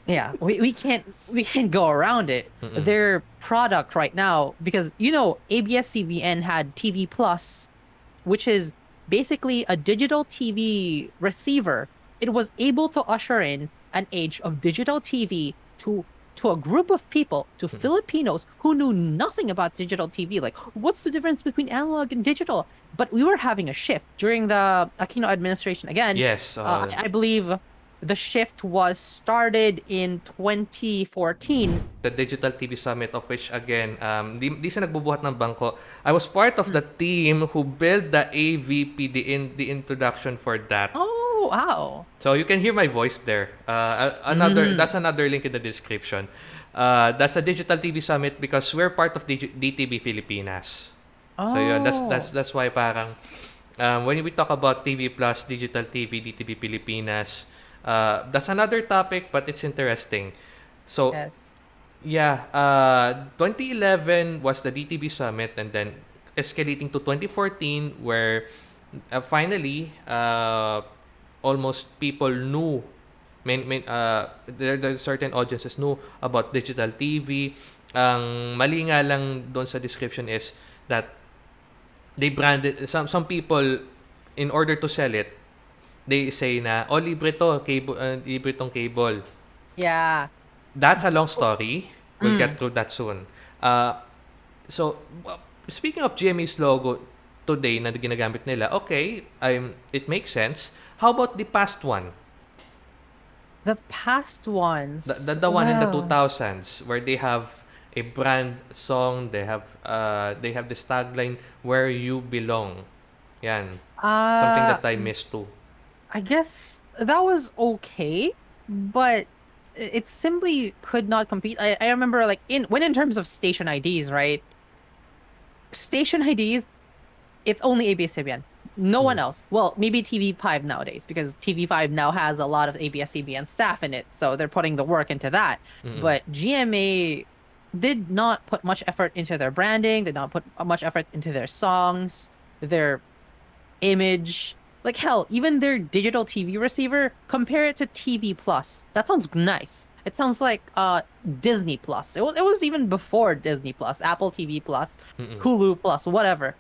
Yeah, we, we can't we can't go around it. Mm-mm. Their product right now, because you know ABS-CBN had TV Plus, which is basically a digital TV receiver. It was able to usher in an age of digital TV to to a group of people, to Filipinos who knew nothing about digital TV. Like, what's the difference between analog and digital? But we were having a shift during the Aquino administration again. Yes. Uh, Uh, I I believe the shift was started in 2014. the Digital TV Summit of which again, um, di, di sa nagbubuhat ng bangko. I was part of the team who built the AVP, the, in, the introduction for that. Oh, wow. So you can hear my voice there. Uh, another Mm. that's another link in the description. Uh, that's a digital TV summit because we're part of DG- DTV Filipinas. Oh. So yeah, that's that's that's why parang um, when we talk about TV Plus, digital TV, DTV Pilipinas, uh, that's another topic, but it's interesting. So Yes. yeah, uh, 2011 was the DTV summit, and then escalating to 2014, where uh, finally uh, almost people knew. Main, main, uh, there, there certain audiences knew about digital TV. Ang mali nga lang doon sa description is that they branded some some people in order to sell it they say na oh libre to cable uh, libre tong cable Yeah. that's a long story. We'll Mm. get through that soon. Uh, so, speaking of GMA's logo today na ginagamit nila, okay, um, it makes sense. How about the past one? The past ones. The, the, the one in the well, 2000s where they have a brand song, they have uh, they have this tagline, Where You Belong. Yan. Something uh, that I missed too. I guess that was okay, but i- it simply could not compete. I, I remember like in when in terms of station IDs, right? Station IDs, it's only ABS-CBN. No one else. Well, maybe TV5 nowadays because TV5 now has a lot of ABS-CBN staff in it, so they're putting the work into that. Mm-mm. But GMA did not put much effort into their branding, They did not put much effort into their songs, their image. Like hell, even their digital TV receiver, compare it to TV Plus. That sounds nice. It sounds like uh Disney Plus. It was, it was even before Disney Plus, Apple TV Plus, Mm-mm. Hulu Plus, whatever.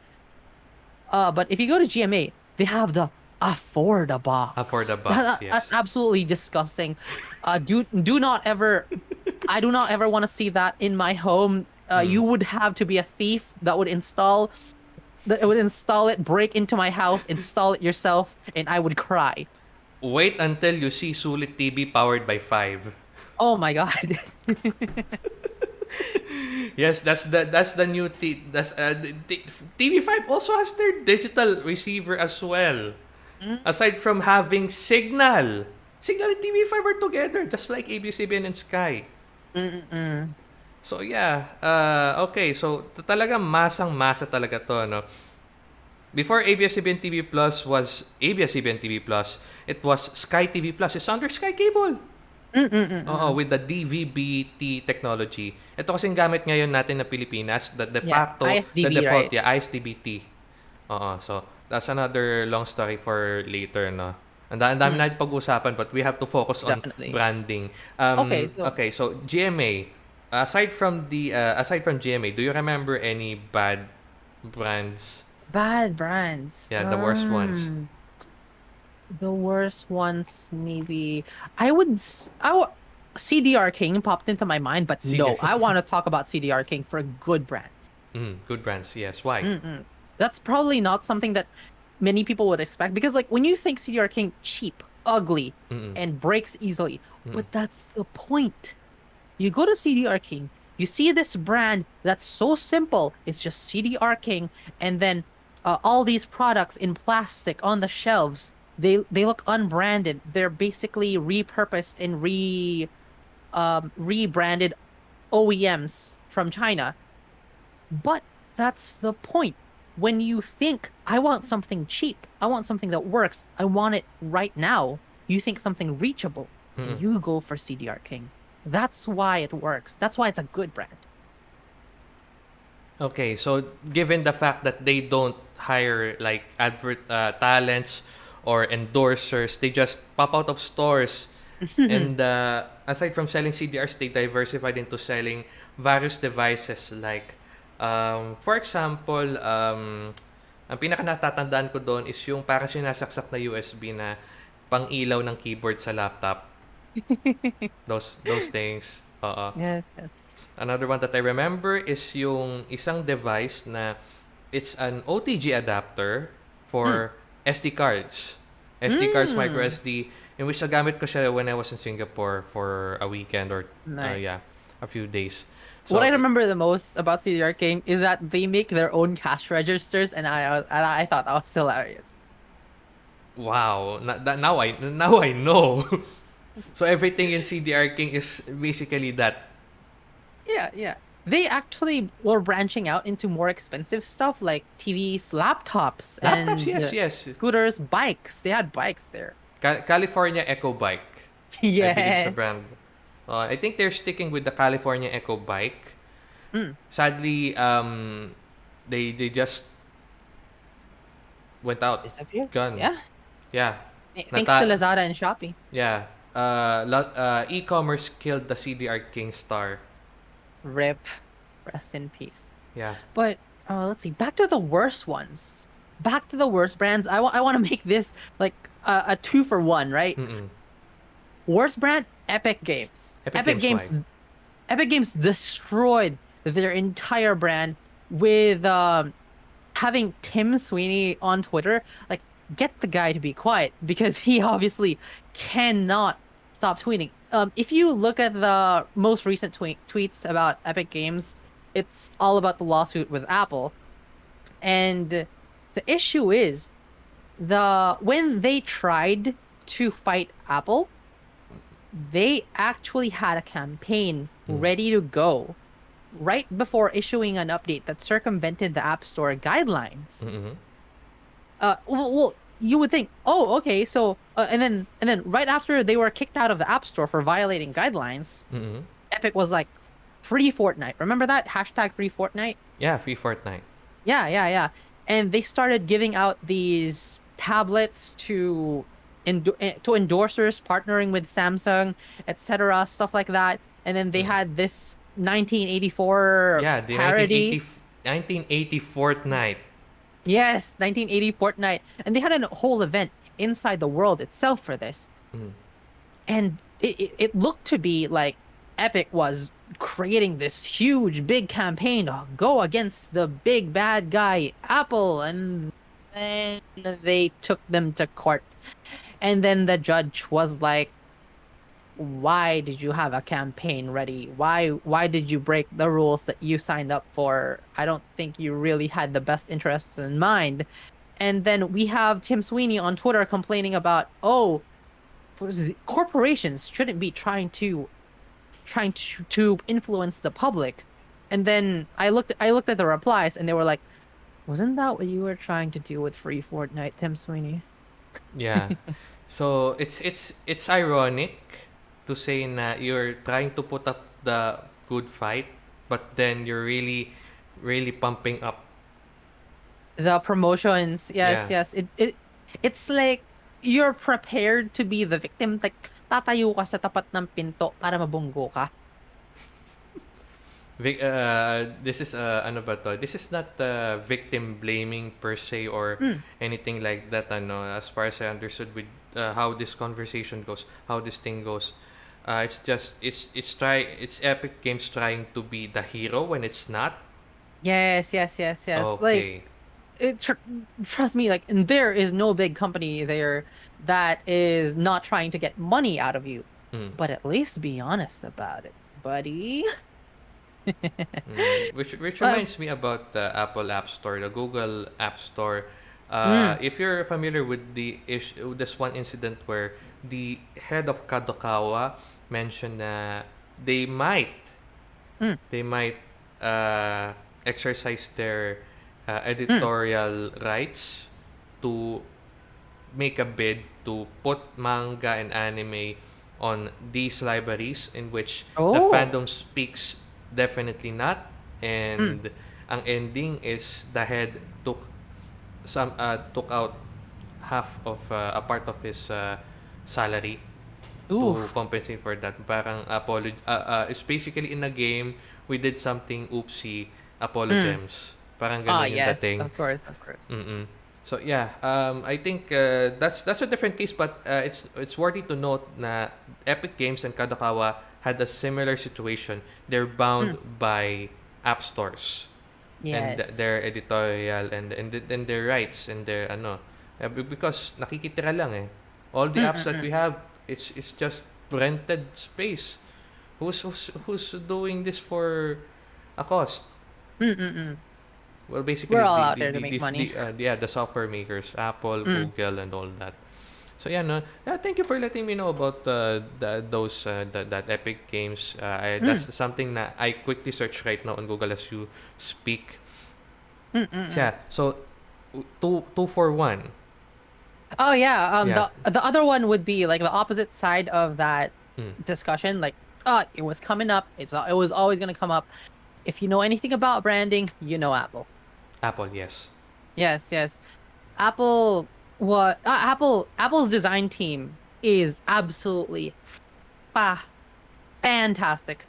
Uh, but if you go to GMA, they have the Affordabox. Afforda box, That- yes. That's absolutely disgusting. Uh, do do not ever. I do not ever want to see that in my home. Uh, Mm. You would have to be a thief that would install, that would install it, break into my house, install it yourself, and I would cry. Wait until you see Sulit TV powered by 5. Oh my god. Yes, that's the that's the new t- that's uh, the- TV5 also has their digital receiver as well. Mm. Aside from having Signal. Signal and TV5 are together just like ABS-CBN and Sky. Mm-mm. So yeah, uh, okay, so t- talaga masang-masa talaga to, no? Before ABS-CBN TV Plus was ABS-CBN TV Plus, it was Sky TV Plus. It's under Sky Cable. Mm-mm. Oo, with the DVB-T technology. Ito kasing gamit ngayon natin na Pilipinas, the de Yeah, facto, the ISDB, default, right? yeah, ISDB-T. Oo, so that's another long story for later, no? Ang da- ang dami Mm. natin pag-usapan but we have to focus on Definitely. branding. Um, Okay, so- okay, so GMA, aside from the uh, aside from GMA, do you remember any bad brands? Bad brands. Yeah, the worst ones. Um, The worst ones, maybe. I would. s- I w- CDR King popped into my mind, but no, CDR I want to talk about CDR King for good brands. Mm, good brands, yes. Why? Mm-mm. That's probably not something that many people would expect because, like, when you think CDR King cheap, ugly, Mm-mm. and breaks easily, Mm. but that's the point. You go to CDR King, you see this brand that's so simple. It's just CDR King, and then uh, all these products in plastic on the shelves. They they look unbranded. They're basically repurposed and re um, rebranded OEMs from China. But that's the point. When you think, I want something cheap, I want something that works, I want it right now, you think something reachable, and you go for CDR King. That's why it works. That's why it's a good brand. Okay, so given the fact that they don't hire like advert uh, talents or endorsers, they just pop out of stores. and uh, aside from selling CDRs, they diversified into selling various devices like, um, for example, um, ang pinaka natatandaan ko doon is yung para sinasaksak na USB na pang ilaw ng keyboard sa laptop. those those things. Oo. Yes, yes. Another one that I remember is yung isang device na it's an OTG adapter for SD cards. SD cards, Mm. micro SD, in which nagamit ko siya when I was in Singapore for a weekend or uh, Nice. yeah, a few days. what I remember the most about CDR King is that they make their own cash registers, and I and I thought that was hilarious. Wow, na, that, now I now I know. so everything in CDR King is basically that. Yeah, yeah. They actually were branching out into more expensive stuff like TVs, laptops, and Laptops, yes, uh, yes. scooters, bikes. They had bikes there. Ca- California Echo Bike. I yes. sa brand. Uh, I think they're sticking with the California Echo Bike. Mm. Sadly, um, they they just went out. Disappeared. Gone. Yeah. Yeah, Th- Thanks to Lazada and Shopee. yeah. Uh, uh, e-commerce killed the CDR King star. Rip. Rest in peace. Yeah. But uh, let's see. Back to the worst ones. Back to the worst brands. I want. I want to make this like a, a two for one, right? Mm-mm. Worst brand, Epic Games. Epic Games, Games. Epic Games destroyed their entire brand with um, having Tim Sweeney on Twitter. Like, get the guy to be quiet because he obviously cannot stop tweeting. Um, if you look at the most recent tweet tweets about Epic Games, it's all about the lawsuit with Apple, and the issue is the when they tried to fight Apple, they actually had a campaign Mm. ready to go right before issuing an update that circumvented the App Store guidelines. Mm-mm. Uh, well, well, you would think, oh, okay, so uh, and then and then right after they were kicked out of the App Store for violating guidelines, Mm-mm. Epic was like, free Fortnite. Remember that hashtag free Fortnite? Yeah, free Fortnite. Yeah, yeah, yeah. And they started giving out these tablets to endo- eh, to endorsers partnering with Samsung, etc., stuff like that. And then they Mm. had this 1984 Yeah, the parody. 1980, 1980 Fortnite. Yes, 1980 Fortnite. And they had a whole event inside the world itself for this. Mm. And it, it, it looked to be like Epic was creating this huge, big campaign to go against the big bad guy, Apple. And then they took them to court. and then the judge was like why did you have a campaign ready? Why why did you break the rules that you signed up for? I don't think you really had the best interests in mind. And then we have tim sweeney on twitter complaining about oh corporations shouldn't be trying to trying to, to influence the public. And then i looked i looked at the replies and they were like wasn't that what you were trying to do with free fortnite tim sweeney? Yeah. So it's it's it's ironic to say na you're trying to put up the good fight, but then you're really really pumping up. the promotions yes Yeah. yes it, it it's like you're prepared to be the victim like tatayo ka sa tapat ng pinto para mabunggo ka Vic, uh, this is uh, ano ba to? This is not uh, victim blaming per se or Mm. anything like that ano as far as I understood with uh, how this conversation goes, how this thing goes. Uh, it's just it's it's try it's Epic Games trying to be the hero when it's not. yes yes yes yes like it tr- trust me like and there is no big company there that is not trying to get money out of you Mm. but at least be honest about it buddy Mm, which which Um, reminds me about the Apple App Store, the Google App Store. Uh, if you're familiar with the with this one incident where the head of Kadokawa mentioned that they might Mm. they might uh, exercise their uh, editorial rights to make a bid to put manga and anime on these libraries in which the Oh. fandom speaks definitely not and ang ending is the head took some uh, took out half of uh, a part of his uh, salary to Oof. compensate for that. Parang apology uh, uh, it's basically in a game we did something oopsie apologems parang ah ganun yung yes. dating. Of course of course. Mm-mm. So yeah, um, I think uh, that's that's a different case, but uh, it's it's worthy to note na Epic Games and Kadokawa had a similar situation. They're bound by app stores and yes. their editorial and and th- and their rights and their ano uh, be- because nakikitira lang eh. All the apps that we have, it's it's just rented space. Who's who's who's doing this for a cost? Mm-mm-mm. Well, basically, We're all the, out the, there to the- make these- money. the, uh, yeah, the software makers, Apple, Mm. Google, and all that. So yeah, no, yeah. Thank you for letting me know about uh, the, those uh, that, that Epic Games. Uh, I, Mm. That's something that I quickly search right now on Google as you speak. Mm-mm-mm. Yeah. So two two for one. Oh yeah. Um Yeah. the the other one would be like the opposite side of that Mm. discussion. Like, uh, it was coming up. It's it was always gonna come up. If you know anything about branding, you know Apple. Apple, yes. Yes, yes. Apple what uh, Apple Apple's design team is absolutely fa- fantastic.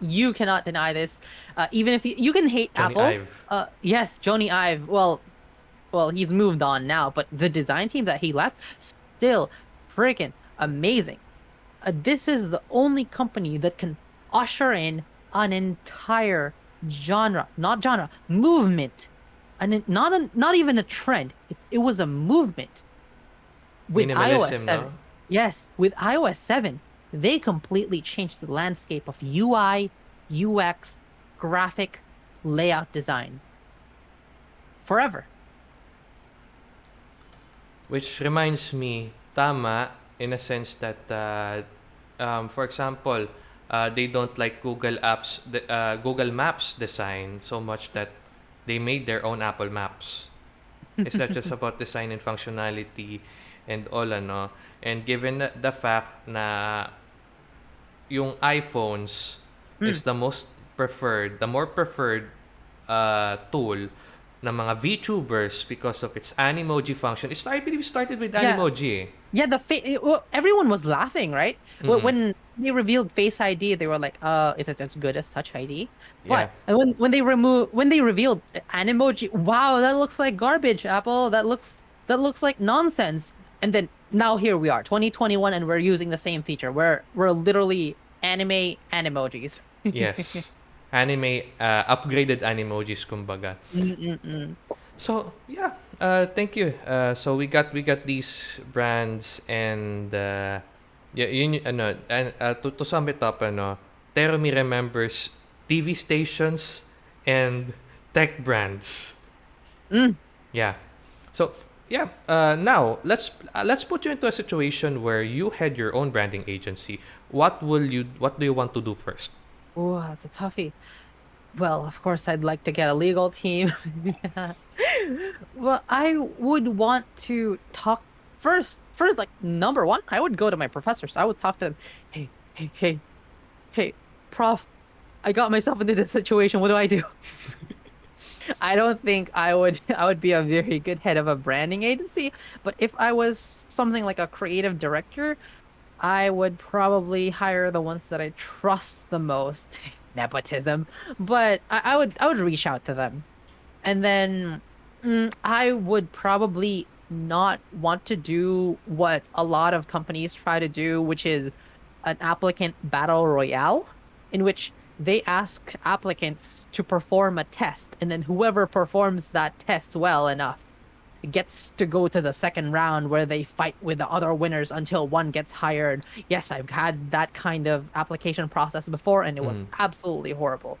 You cannot deny this. Uh, even if you, you can hate Apple. Ive. Uh, yes, Jony Ive. Well, well, he's moved on now, but the design team that he left still freaking amazing. Uh, this is the only company that can usher in an entire genre, not genre, movement, and not a, not even a trend. It's, it was a movement with iOS seven. no? Yes, with iOS 7, they completely changed the landscape of UI, UX, graphic, layout design. Forever. Which reminds me, tama, in a sense that, uh, um, for example, uh, they don't like Google Apps, the, uh, Google Maps design so much that they made their own Apple Maps. It's not just about design and functionality and all ano. And given the- fact na yung iPhones is the most preferred, the more preferred uh, tool ng mga VTubers because of its Animoji function. It's, I believe it started with Yeah. Animoji. eh. Yeah, the fa- well, everyone was laughing, right? Mhm. When they revealed Face ID, they were like, "Uh, is it as good as Touch ID?" What? Yeah. When when they remove when they revealed Animoji, wow, that looks like garbage, Apple. That looks that looks like nonsense. And then now here we are, 2021, and we're using the same feature. We're we're literally anime animojis. Yes. Anime, uh, upgraded Animojis kumbaga. Mm-mm-mm. So, yeah. uh, thank you. Uh, so we got we got these brands and uh, y- yun, y- ano, and, uh, to, to sum it up, ano, Terumi remembers TV stations and tech brands. Mm. Yeah. So yeah. Uh, now let's uh, let's put you into a situation where you had your own branding agency. What will you? What do you want to do first? Oh, that's a toughie. Well, of course, I'd like to get a legal team. well, I would want to talk first. First, like number one, I would go to my professors. I would talk to them. Hey, hey, hey, hey, prof, I got myself into this situation. What do I do? I don't think I would I would be a very good head of a branding agency, but if I was something like a creative director, I would probably hire the ones that I trust the most. Nepotism, but I, I would I would reach out to them, and then mm, I would probably not want to do what a lot of companies try to do, which is an applicant battle royale, in which they ask applicants to perform a test, and then whoever performs that test well enough gets to go to the second round where they fight with the other winners until one gets hired. Yes, I've had that kind of application process before, and it was Mm. absolutely horrible.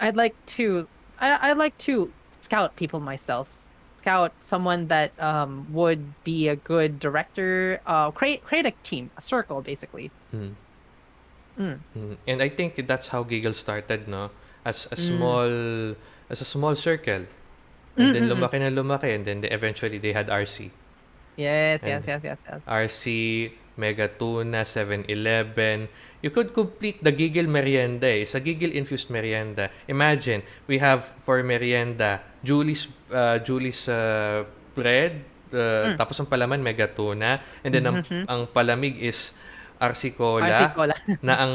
I'd like to, I, I'd like to scout people myself. Scout someone that um, would be a good director. Uh, create create a team, a circle, basically. Mm. Mm. Mm. And I think that's how Gigil started, no? As a Mm. small as a small circle. And then Mm-mm-mm. lumaki na lumaki and then they, eventually they had RC. Yes, And- yes, yes, yes, yes. RC, Mega Tuna, 7-Eleven. You could complete the Giggle Merienda eh. Sa Giggle Infused Merienda. Imagine, we have for merienda, Julie's, uh, Julie's uh, bread, uh, Mm. tapos ang palaman, Mega Tuna. And then ang, Mhm. ang palamig is RC Cola. RC Cola. na ang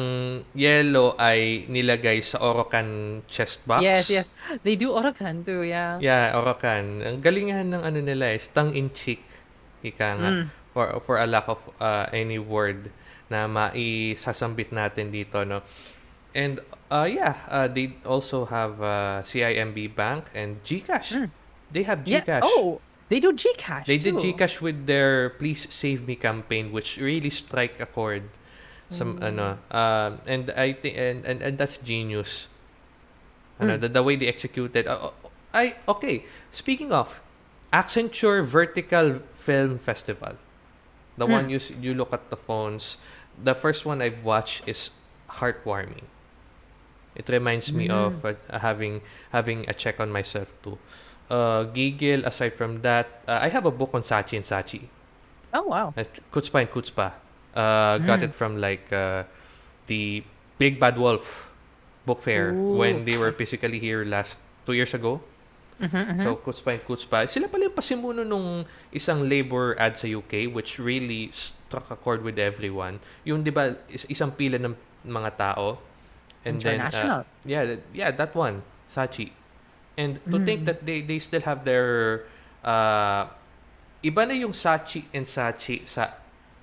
yellow ay nilagay sa Orocan chest box. yes, yes. They do Orokan too, yeah. Yeah, Orocan. Ang galingan ng ano nila is tongue-in-cheek. Ika nga. Mm. For, for a lack of uh, any word na maisasambit natin dito, no? And, uh, yeah, uh, they also have uh, CIMB Bank and GCash. Mm. They have Yeah. GCash. Oh, they do Gcash They did too. GCash with their Please Save Me campaign, which really strike a chord. Some Mm. ano, um, and I think and, and and that's genius. Ano, Mm. the, the way they executed. Uh, I okay. Speaking of Accenture Vertical Film Festival, the Mm. one you you look at the phones. The first one I've watched is heartwarming. It reminds me Mm. of uh, having having a check on myself too. Uh, Giggle, aside from that, uh, I have a book on Sachi and Sachi. Oh wow. Uh, Kutzpa and Kutzpa. Uh, Got Mm. it from like uh, the Big Bad Wolf book fair when Ooh. they were physically here last two years ago. Mhm, mhm. So, Kutzpa and Kutzpa. Sila pala yung pasimuno nung isang labor ad sa UK which really struck a chord with everyone. Yung, di ba, is, isang pila ng mga tao. And then, uh, International. yeah, yeah, that one, Sachi. And to think Mm. that they, they still have their, uh, iba na yung Sachi and Sachi sa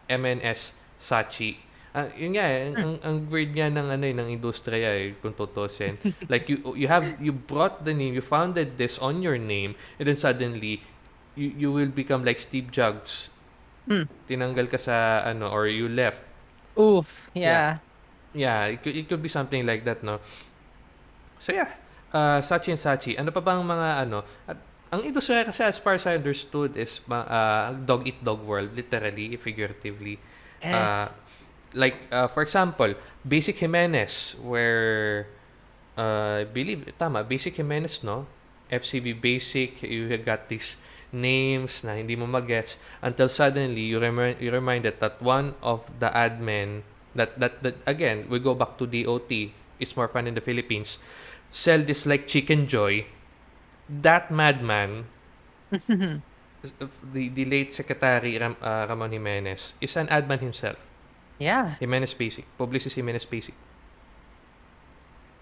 MNS Sachi. Ah, yun nga, eh, ang, ang, ang weird nga ng ano eh, ng industriya eh, kung tutusin. like you you have you brought the name, you founded this on your name, and then suddenly you you will become like Steve Jobs. Mm. Tinanggal ka sa ano or you left. Oof. Yeah. Yeah. Yeah, it could, it could be something like that, no? So yeah, uh, Sachi and Sachi. Ano pa bang mga ano? At, ang industriya kasi as far as I understood is uh, dog eat dog world, literally, figuratively. Uh, Yes. like uh, for example, Basic Jimenez where uh, I believe tama Basic Jimenez no FCB Basic you have got these names na hindi mo magets until suddenly you remi- you reminded that one of the admin that, that that again we go back to DOT it's more fun in the Philippines sell this like chicken joy that madman the, the late secretary Ram, uh, Ramon Jimenez is an admin himself yeah. Jimenez Basic. Publicis Jimenez Basic.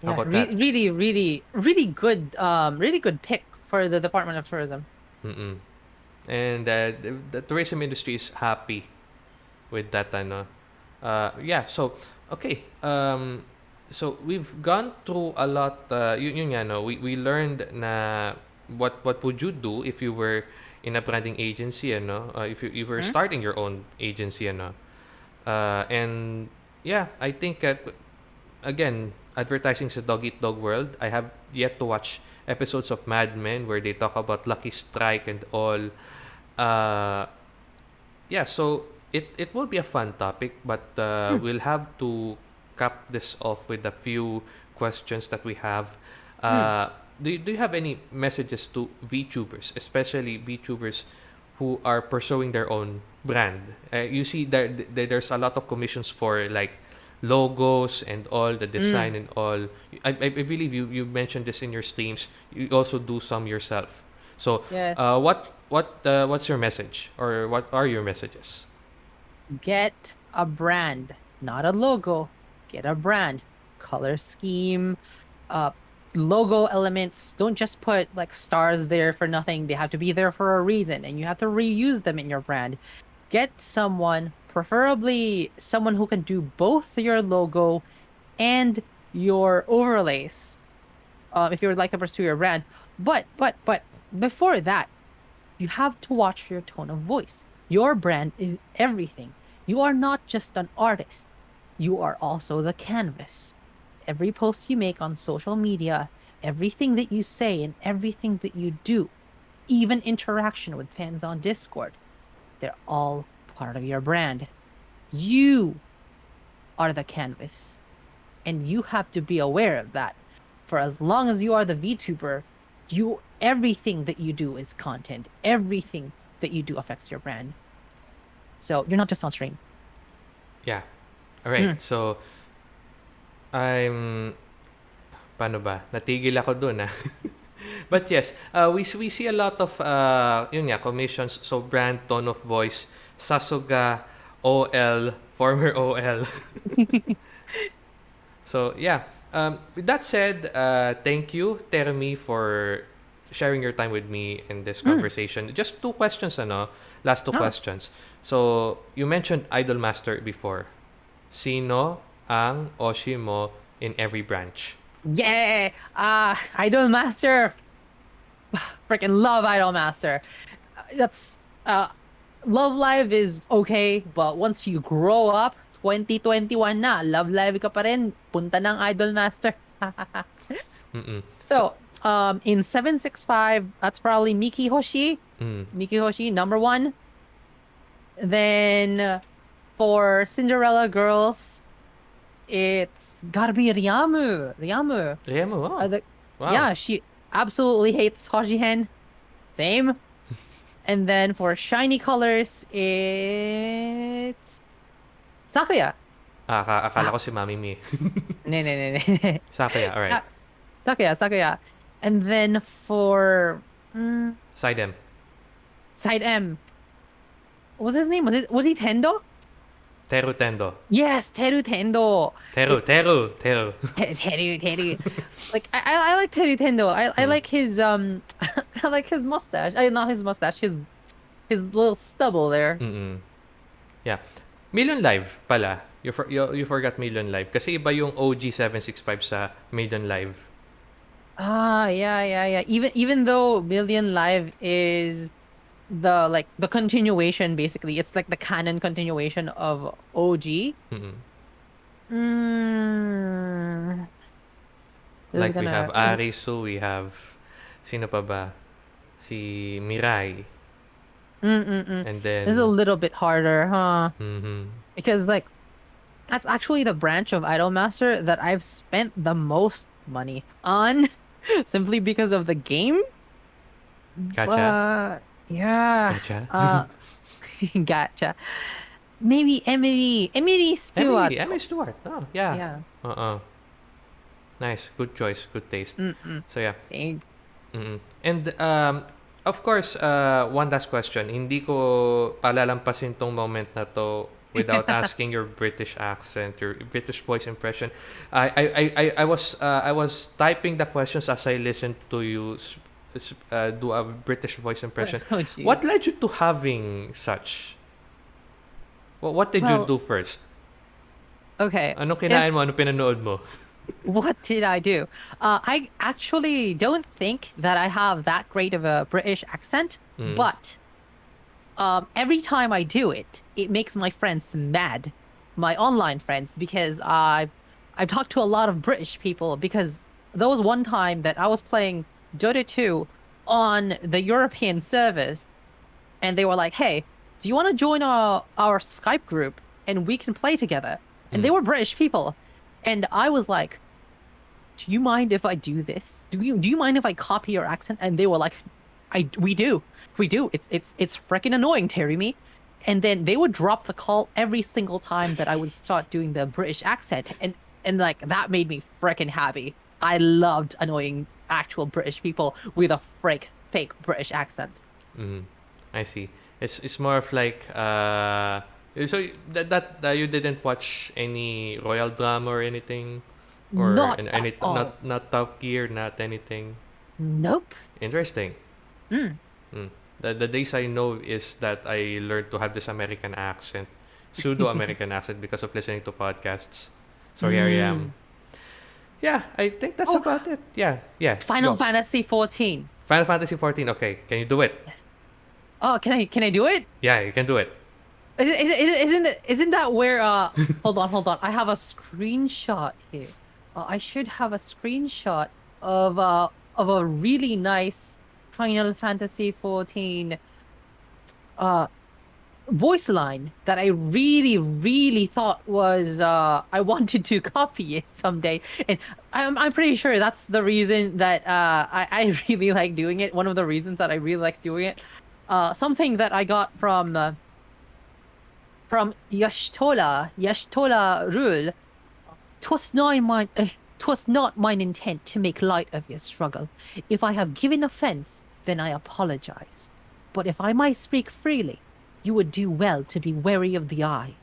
How Yeah. about Re- that? really, really, really good. Um, really good pick for the Department of Tourism. Mm-mm. And uh, the, the tourism industry is happy with that. Ano. Uh, yeah, so, okay. Um, so, we've gone through a lot. Uh, yun, yun nga, no? we, we learned na what what would you do if you were in a branding agency, ano? Uh, if you, you were Hmm? starting your own agency, ano? Uh, and yeah, I think that again, advertising sa dog eat dog world. I have yet to watch episodes of Mad Men where they talk about Lucky Strike and all. Uh, yeah, so it it will be a fun topic, but uh, Hmm. we'll have to cap this off with a few questions that we have. Hmm. Uh, do, you, do you have any messages to VTubers, especially VTubers who are pursuing their own brand? Uh, you see, there, there there's a lot of commissions for like logos and all the design and all. I, I I believe you you mentioned this in your streams. You also do some yourself. So, Yes. uh, what what uh, what's your message or what are your messages? Get a brand, not a logo. Get a brand. Color scheme, uh, logo elements. Don't just put like stars there for nothing. They have to be there for a reason, and you have to reuse them in your brand. Get someone, preferably someone who can do both your logo and your overlays. Uh, if you would like to pursue your brand, but but but before that, you have to watch your tone of voice. Your brand is everything. You are not just an artist, you are also the canvas. Every post you make on social media, everything that you say, and everything that you do, even interaction with fans on Discord, they're all part of your brand. You are the canvas, and you have to be aware of that. For as long as you are the VTuber, you everything that you do is content. Everything that you do affects your brand. So you're not just on stream. Yeah. All right. Mm. So I'm paano ba? Natigil ako doon ah. But yes, uh, we we see a lot of uh yun nga commissions so brand tone of voice Sasuga OL former OL. so yeah, um with that said, uh thank you Terumi for sharing your time with me in this Mm. conversation. Just two questions ano, last two Ah. questions. So, you mentioned Idol Master before. Sino ang Oshi mo in every branch? Yeah, uh, Idol Master. Freaking love Idol Master. Uh, That's uh, Love Live is okay, but once you grow up, 2021 na, Love Live ka pa rin, punta ng Idol Master. So, um, in 765, that's probably Miki Hoshi. Mm. Miki Hoshi, number one. Then uh, for Cinderella Girls, it's gotta be Riamu. Riamu. Remo, oh. Uh, the- wow. Yeah, she absolutely hates Hojihen. Same. and then for shiny colors, it's Sakuya. Ah, aka- akala ko si Mamimi. Ne, ne, ne, ne. Sakuya, alright. Ah. Sakuya, Sakuya. And then for mm, Side M. side M, what was his name? Was it was he Tendo? Teru Tendo. Yes, Teru Tendo. Teru, Teru, Teru. Te- Teru, Teru. like I, I I like Teru Tendo. I, I Mm. like his um, I like his mustache. I not his mustache. His his little stubble there. Mm-mm. Yeah. Million Live pala. You, for, you, you forgot Million Live. Kasi iba yung OG 765 sa Million Live. Ah, yeah, yeah, yeah. Even even though Million Live is the like the continuation, basically, it's like the canon continuation of OG. Mm-mm. Mm. Like we gonna- have Arisu, we have sino pa ba? Si Mirai. Mm-mm-mm. And then This is a little bit harder, huh? Mhm. Because like that's actually the branch of Idolmaster that I've spent the most money on simply because of the game. Gotcha. But yeah. Gotcha. Uh gotcha. Maybe Emily Emily Stewart. Emily, Emily Stewart. Oh, yeah. Yeah. Uh-uh. Nice. Good choice. Good taste. Mm-mm. So yeah. Thank- Mm-mm. And um, of course, uh, one last question. Hindi ko palalampasin tong moment na to without asking your British accent, your British voice impression. I I, I, I, I was uh, I was typing the questions as I listened to you uh, do a British voice impression. Oh. What led you to having such? What, what did Well, you do first? Okay. Ano kinain if- mo? Ano pinanood mo? What did I do? Uh, I actually don't think that I have that great of a British accent, Mm. but um, every time I do it, it makes my friends mad, my online friends, because I've I've talked to a lot of British people because there was one time that I was playing Dota 2 on the European servers, and they were like, "Hey, do you want to join our our Skype group and we can play together?" And they Mm. were British people, and I was like, "Do you mind if I do this? Do you do you mind if I copy your accent?" And they were like, "I we do, we do. It's it's it's freaking annoying, Terumi." And then they would drop the call every single time that I would start doing the British accent, and and like that made me freaking happy. I loved annoying actual British people with a fake fake British accent. Mm, I see. It's it's more of like uh so that that uh, you didn't watch any royal drama or anything or Not an- at any all. not not Top Gear, not anything. Nope. Interesting. Mm. Mm. The the days I know is that I learned to have this American accent, pseudo American accent because of listening to podcasts. So here I am. Yeah, I think that's Oh. about it. Yeah, yeah. Final go. Fantasy 14. Final Fantasy 14. Okay, can you do it? Yes. Oh, can I can I do it? Yeah, you can do it. Is, is, is, isn't isn't that where uh hold on hold on I have a screenshot here. Uh, I should have a screenshot of uh of a really nice Final Fantasy 14 uh voice line that I really really thought was uh I wanted to copy it someday and I'm I'm pretty sure that's the reason that uh I I really like doing it. One of the reasons that I really like doing it. Uh something that I got from uh, from Y'shtola, Y'shtola Rhul, twas not mine, uh, twas not mine intent to make light of your struggle. If I have given offense, then I apologize. But if I might speak freely, you would do well to be wary of the eye.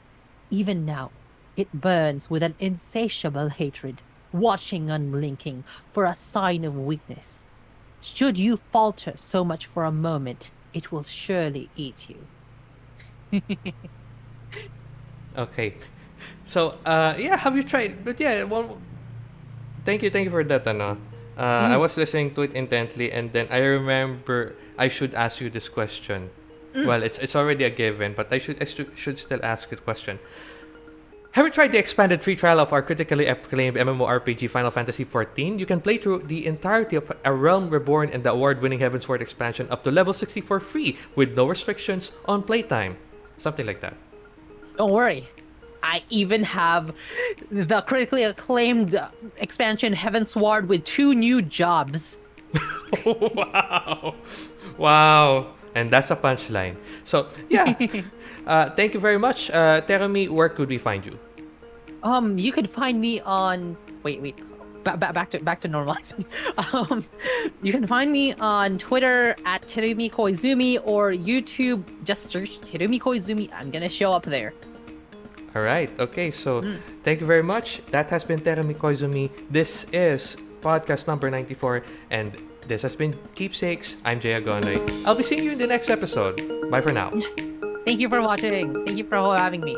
Even now, it burns with an insatiable hatred, watching unblinking for a sign of weakness. Should you falter so much for a moment, it will surely eat you. Okay. So, uh, yeah, have you tried? But yeah, well, thank you, thank you for that, ano. Uh, I Mm. was listening to it intently, and then I remember I should ask you this question. Mm. Well, it's it's already a given, but I should I should, should still ask the question. Have you tried the expanded free trial of our critically acclaimed MMORPG Final Fantasy XIV? You can play through the entirety of A Realm Reborn and the award-winning Heavensward expansion up to level 64 free with no restrictions on playtime. Something like that. Don't worry. I even have the critically acclaimed expansion Heavensward with two new jobs. wow. Wow. And that's a punchline. So, yeah. uh, thank you very much. Uh, Terumi, where could we find you? Um, you can find me on. Wait, wait. Ba- ba- back to back to normalizing. um, you can find me on Twitter at Terumi Koizumi or YouTube. Just search Terumi Koizumi. I'm gonna show up there. All right. Okay. So, thank you very much. That has been Terumi Koizumi. This is podcast number 94. And this has been Keepsakes. I'm Jay Agonay. I'll be seeing you in the next episode. Bye for now. Yes. Thank you for watching. Thank you for having me.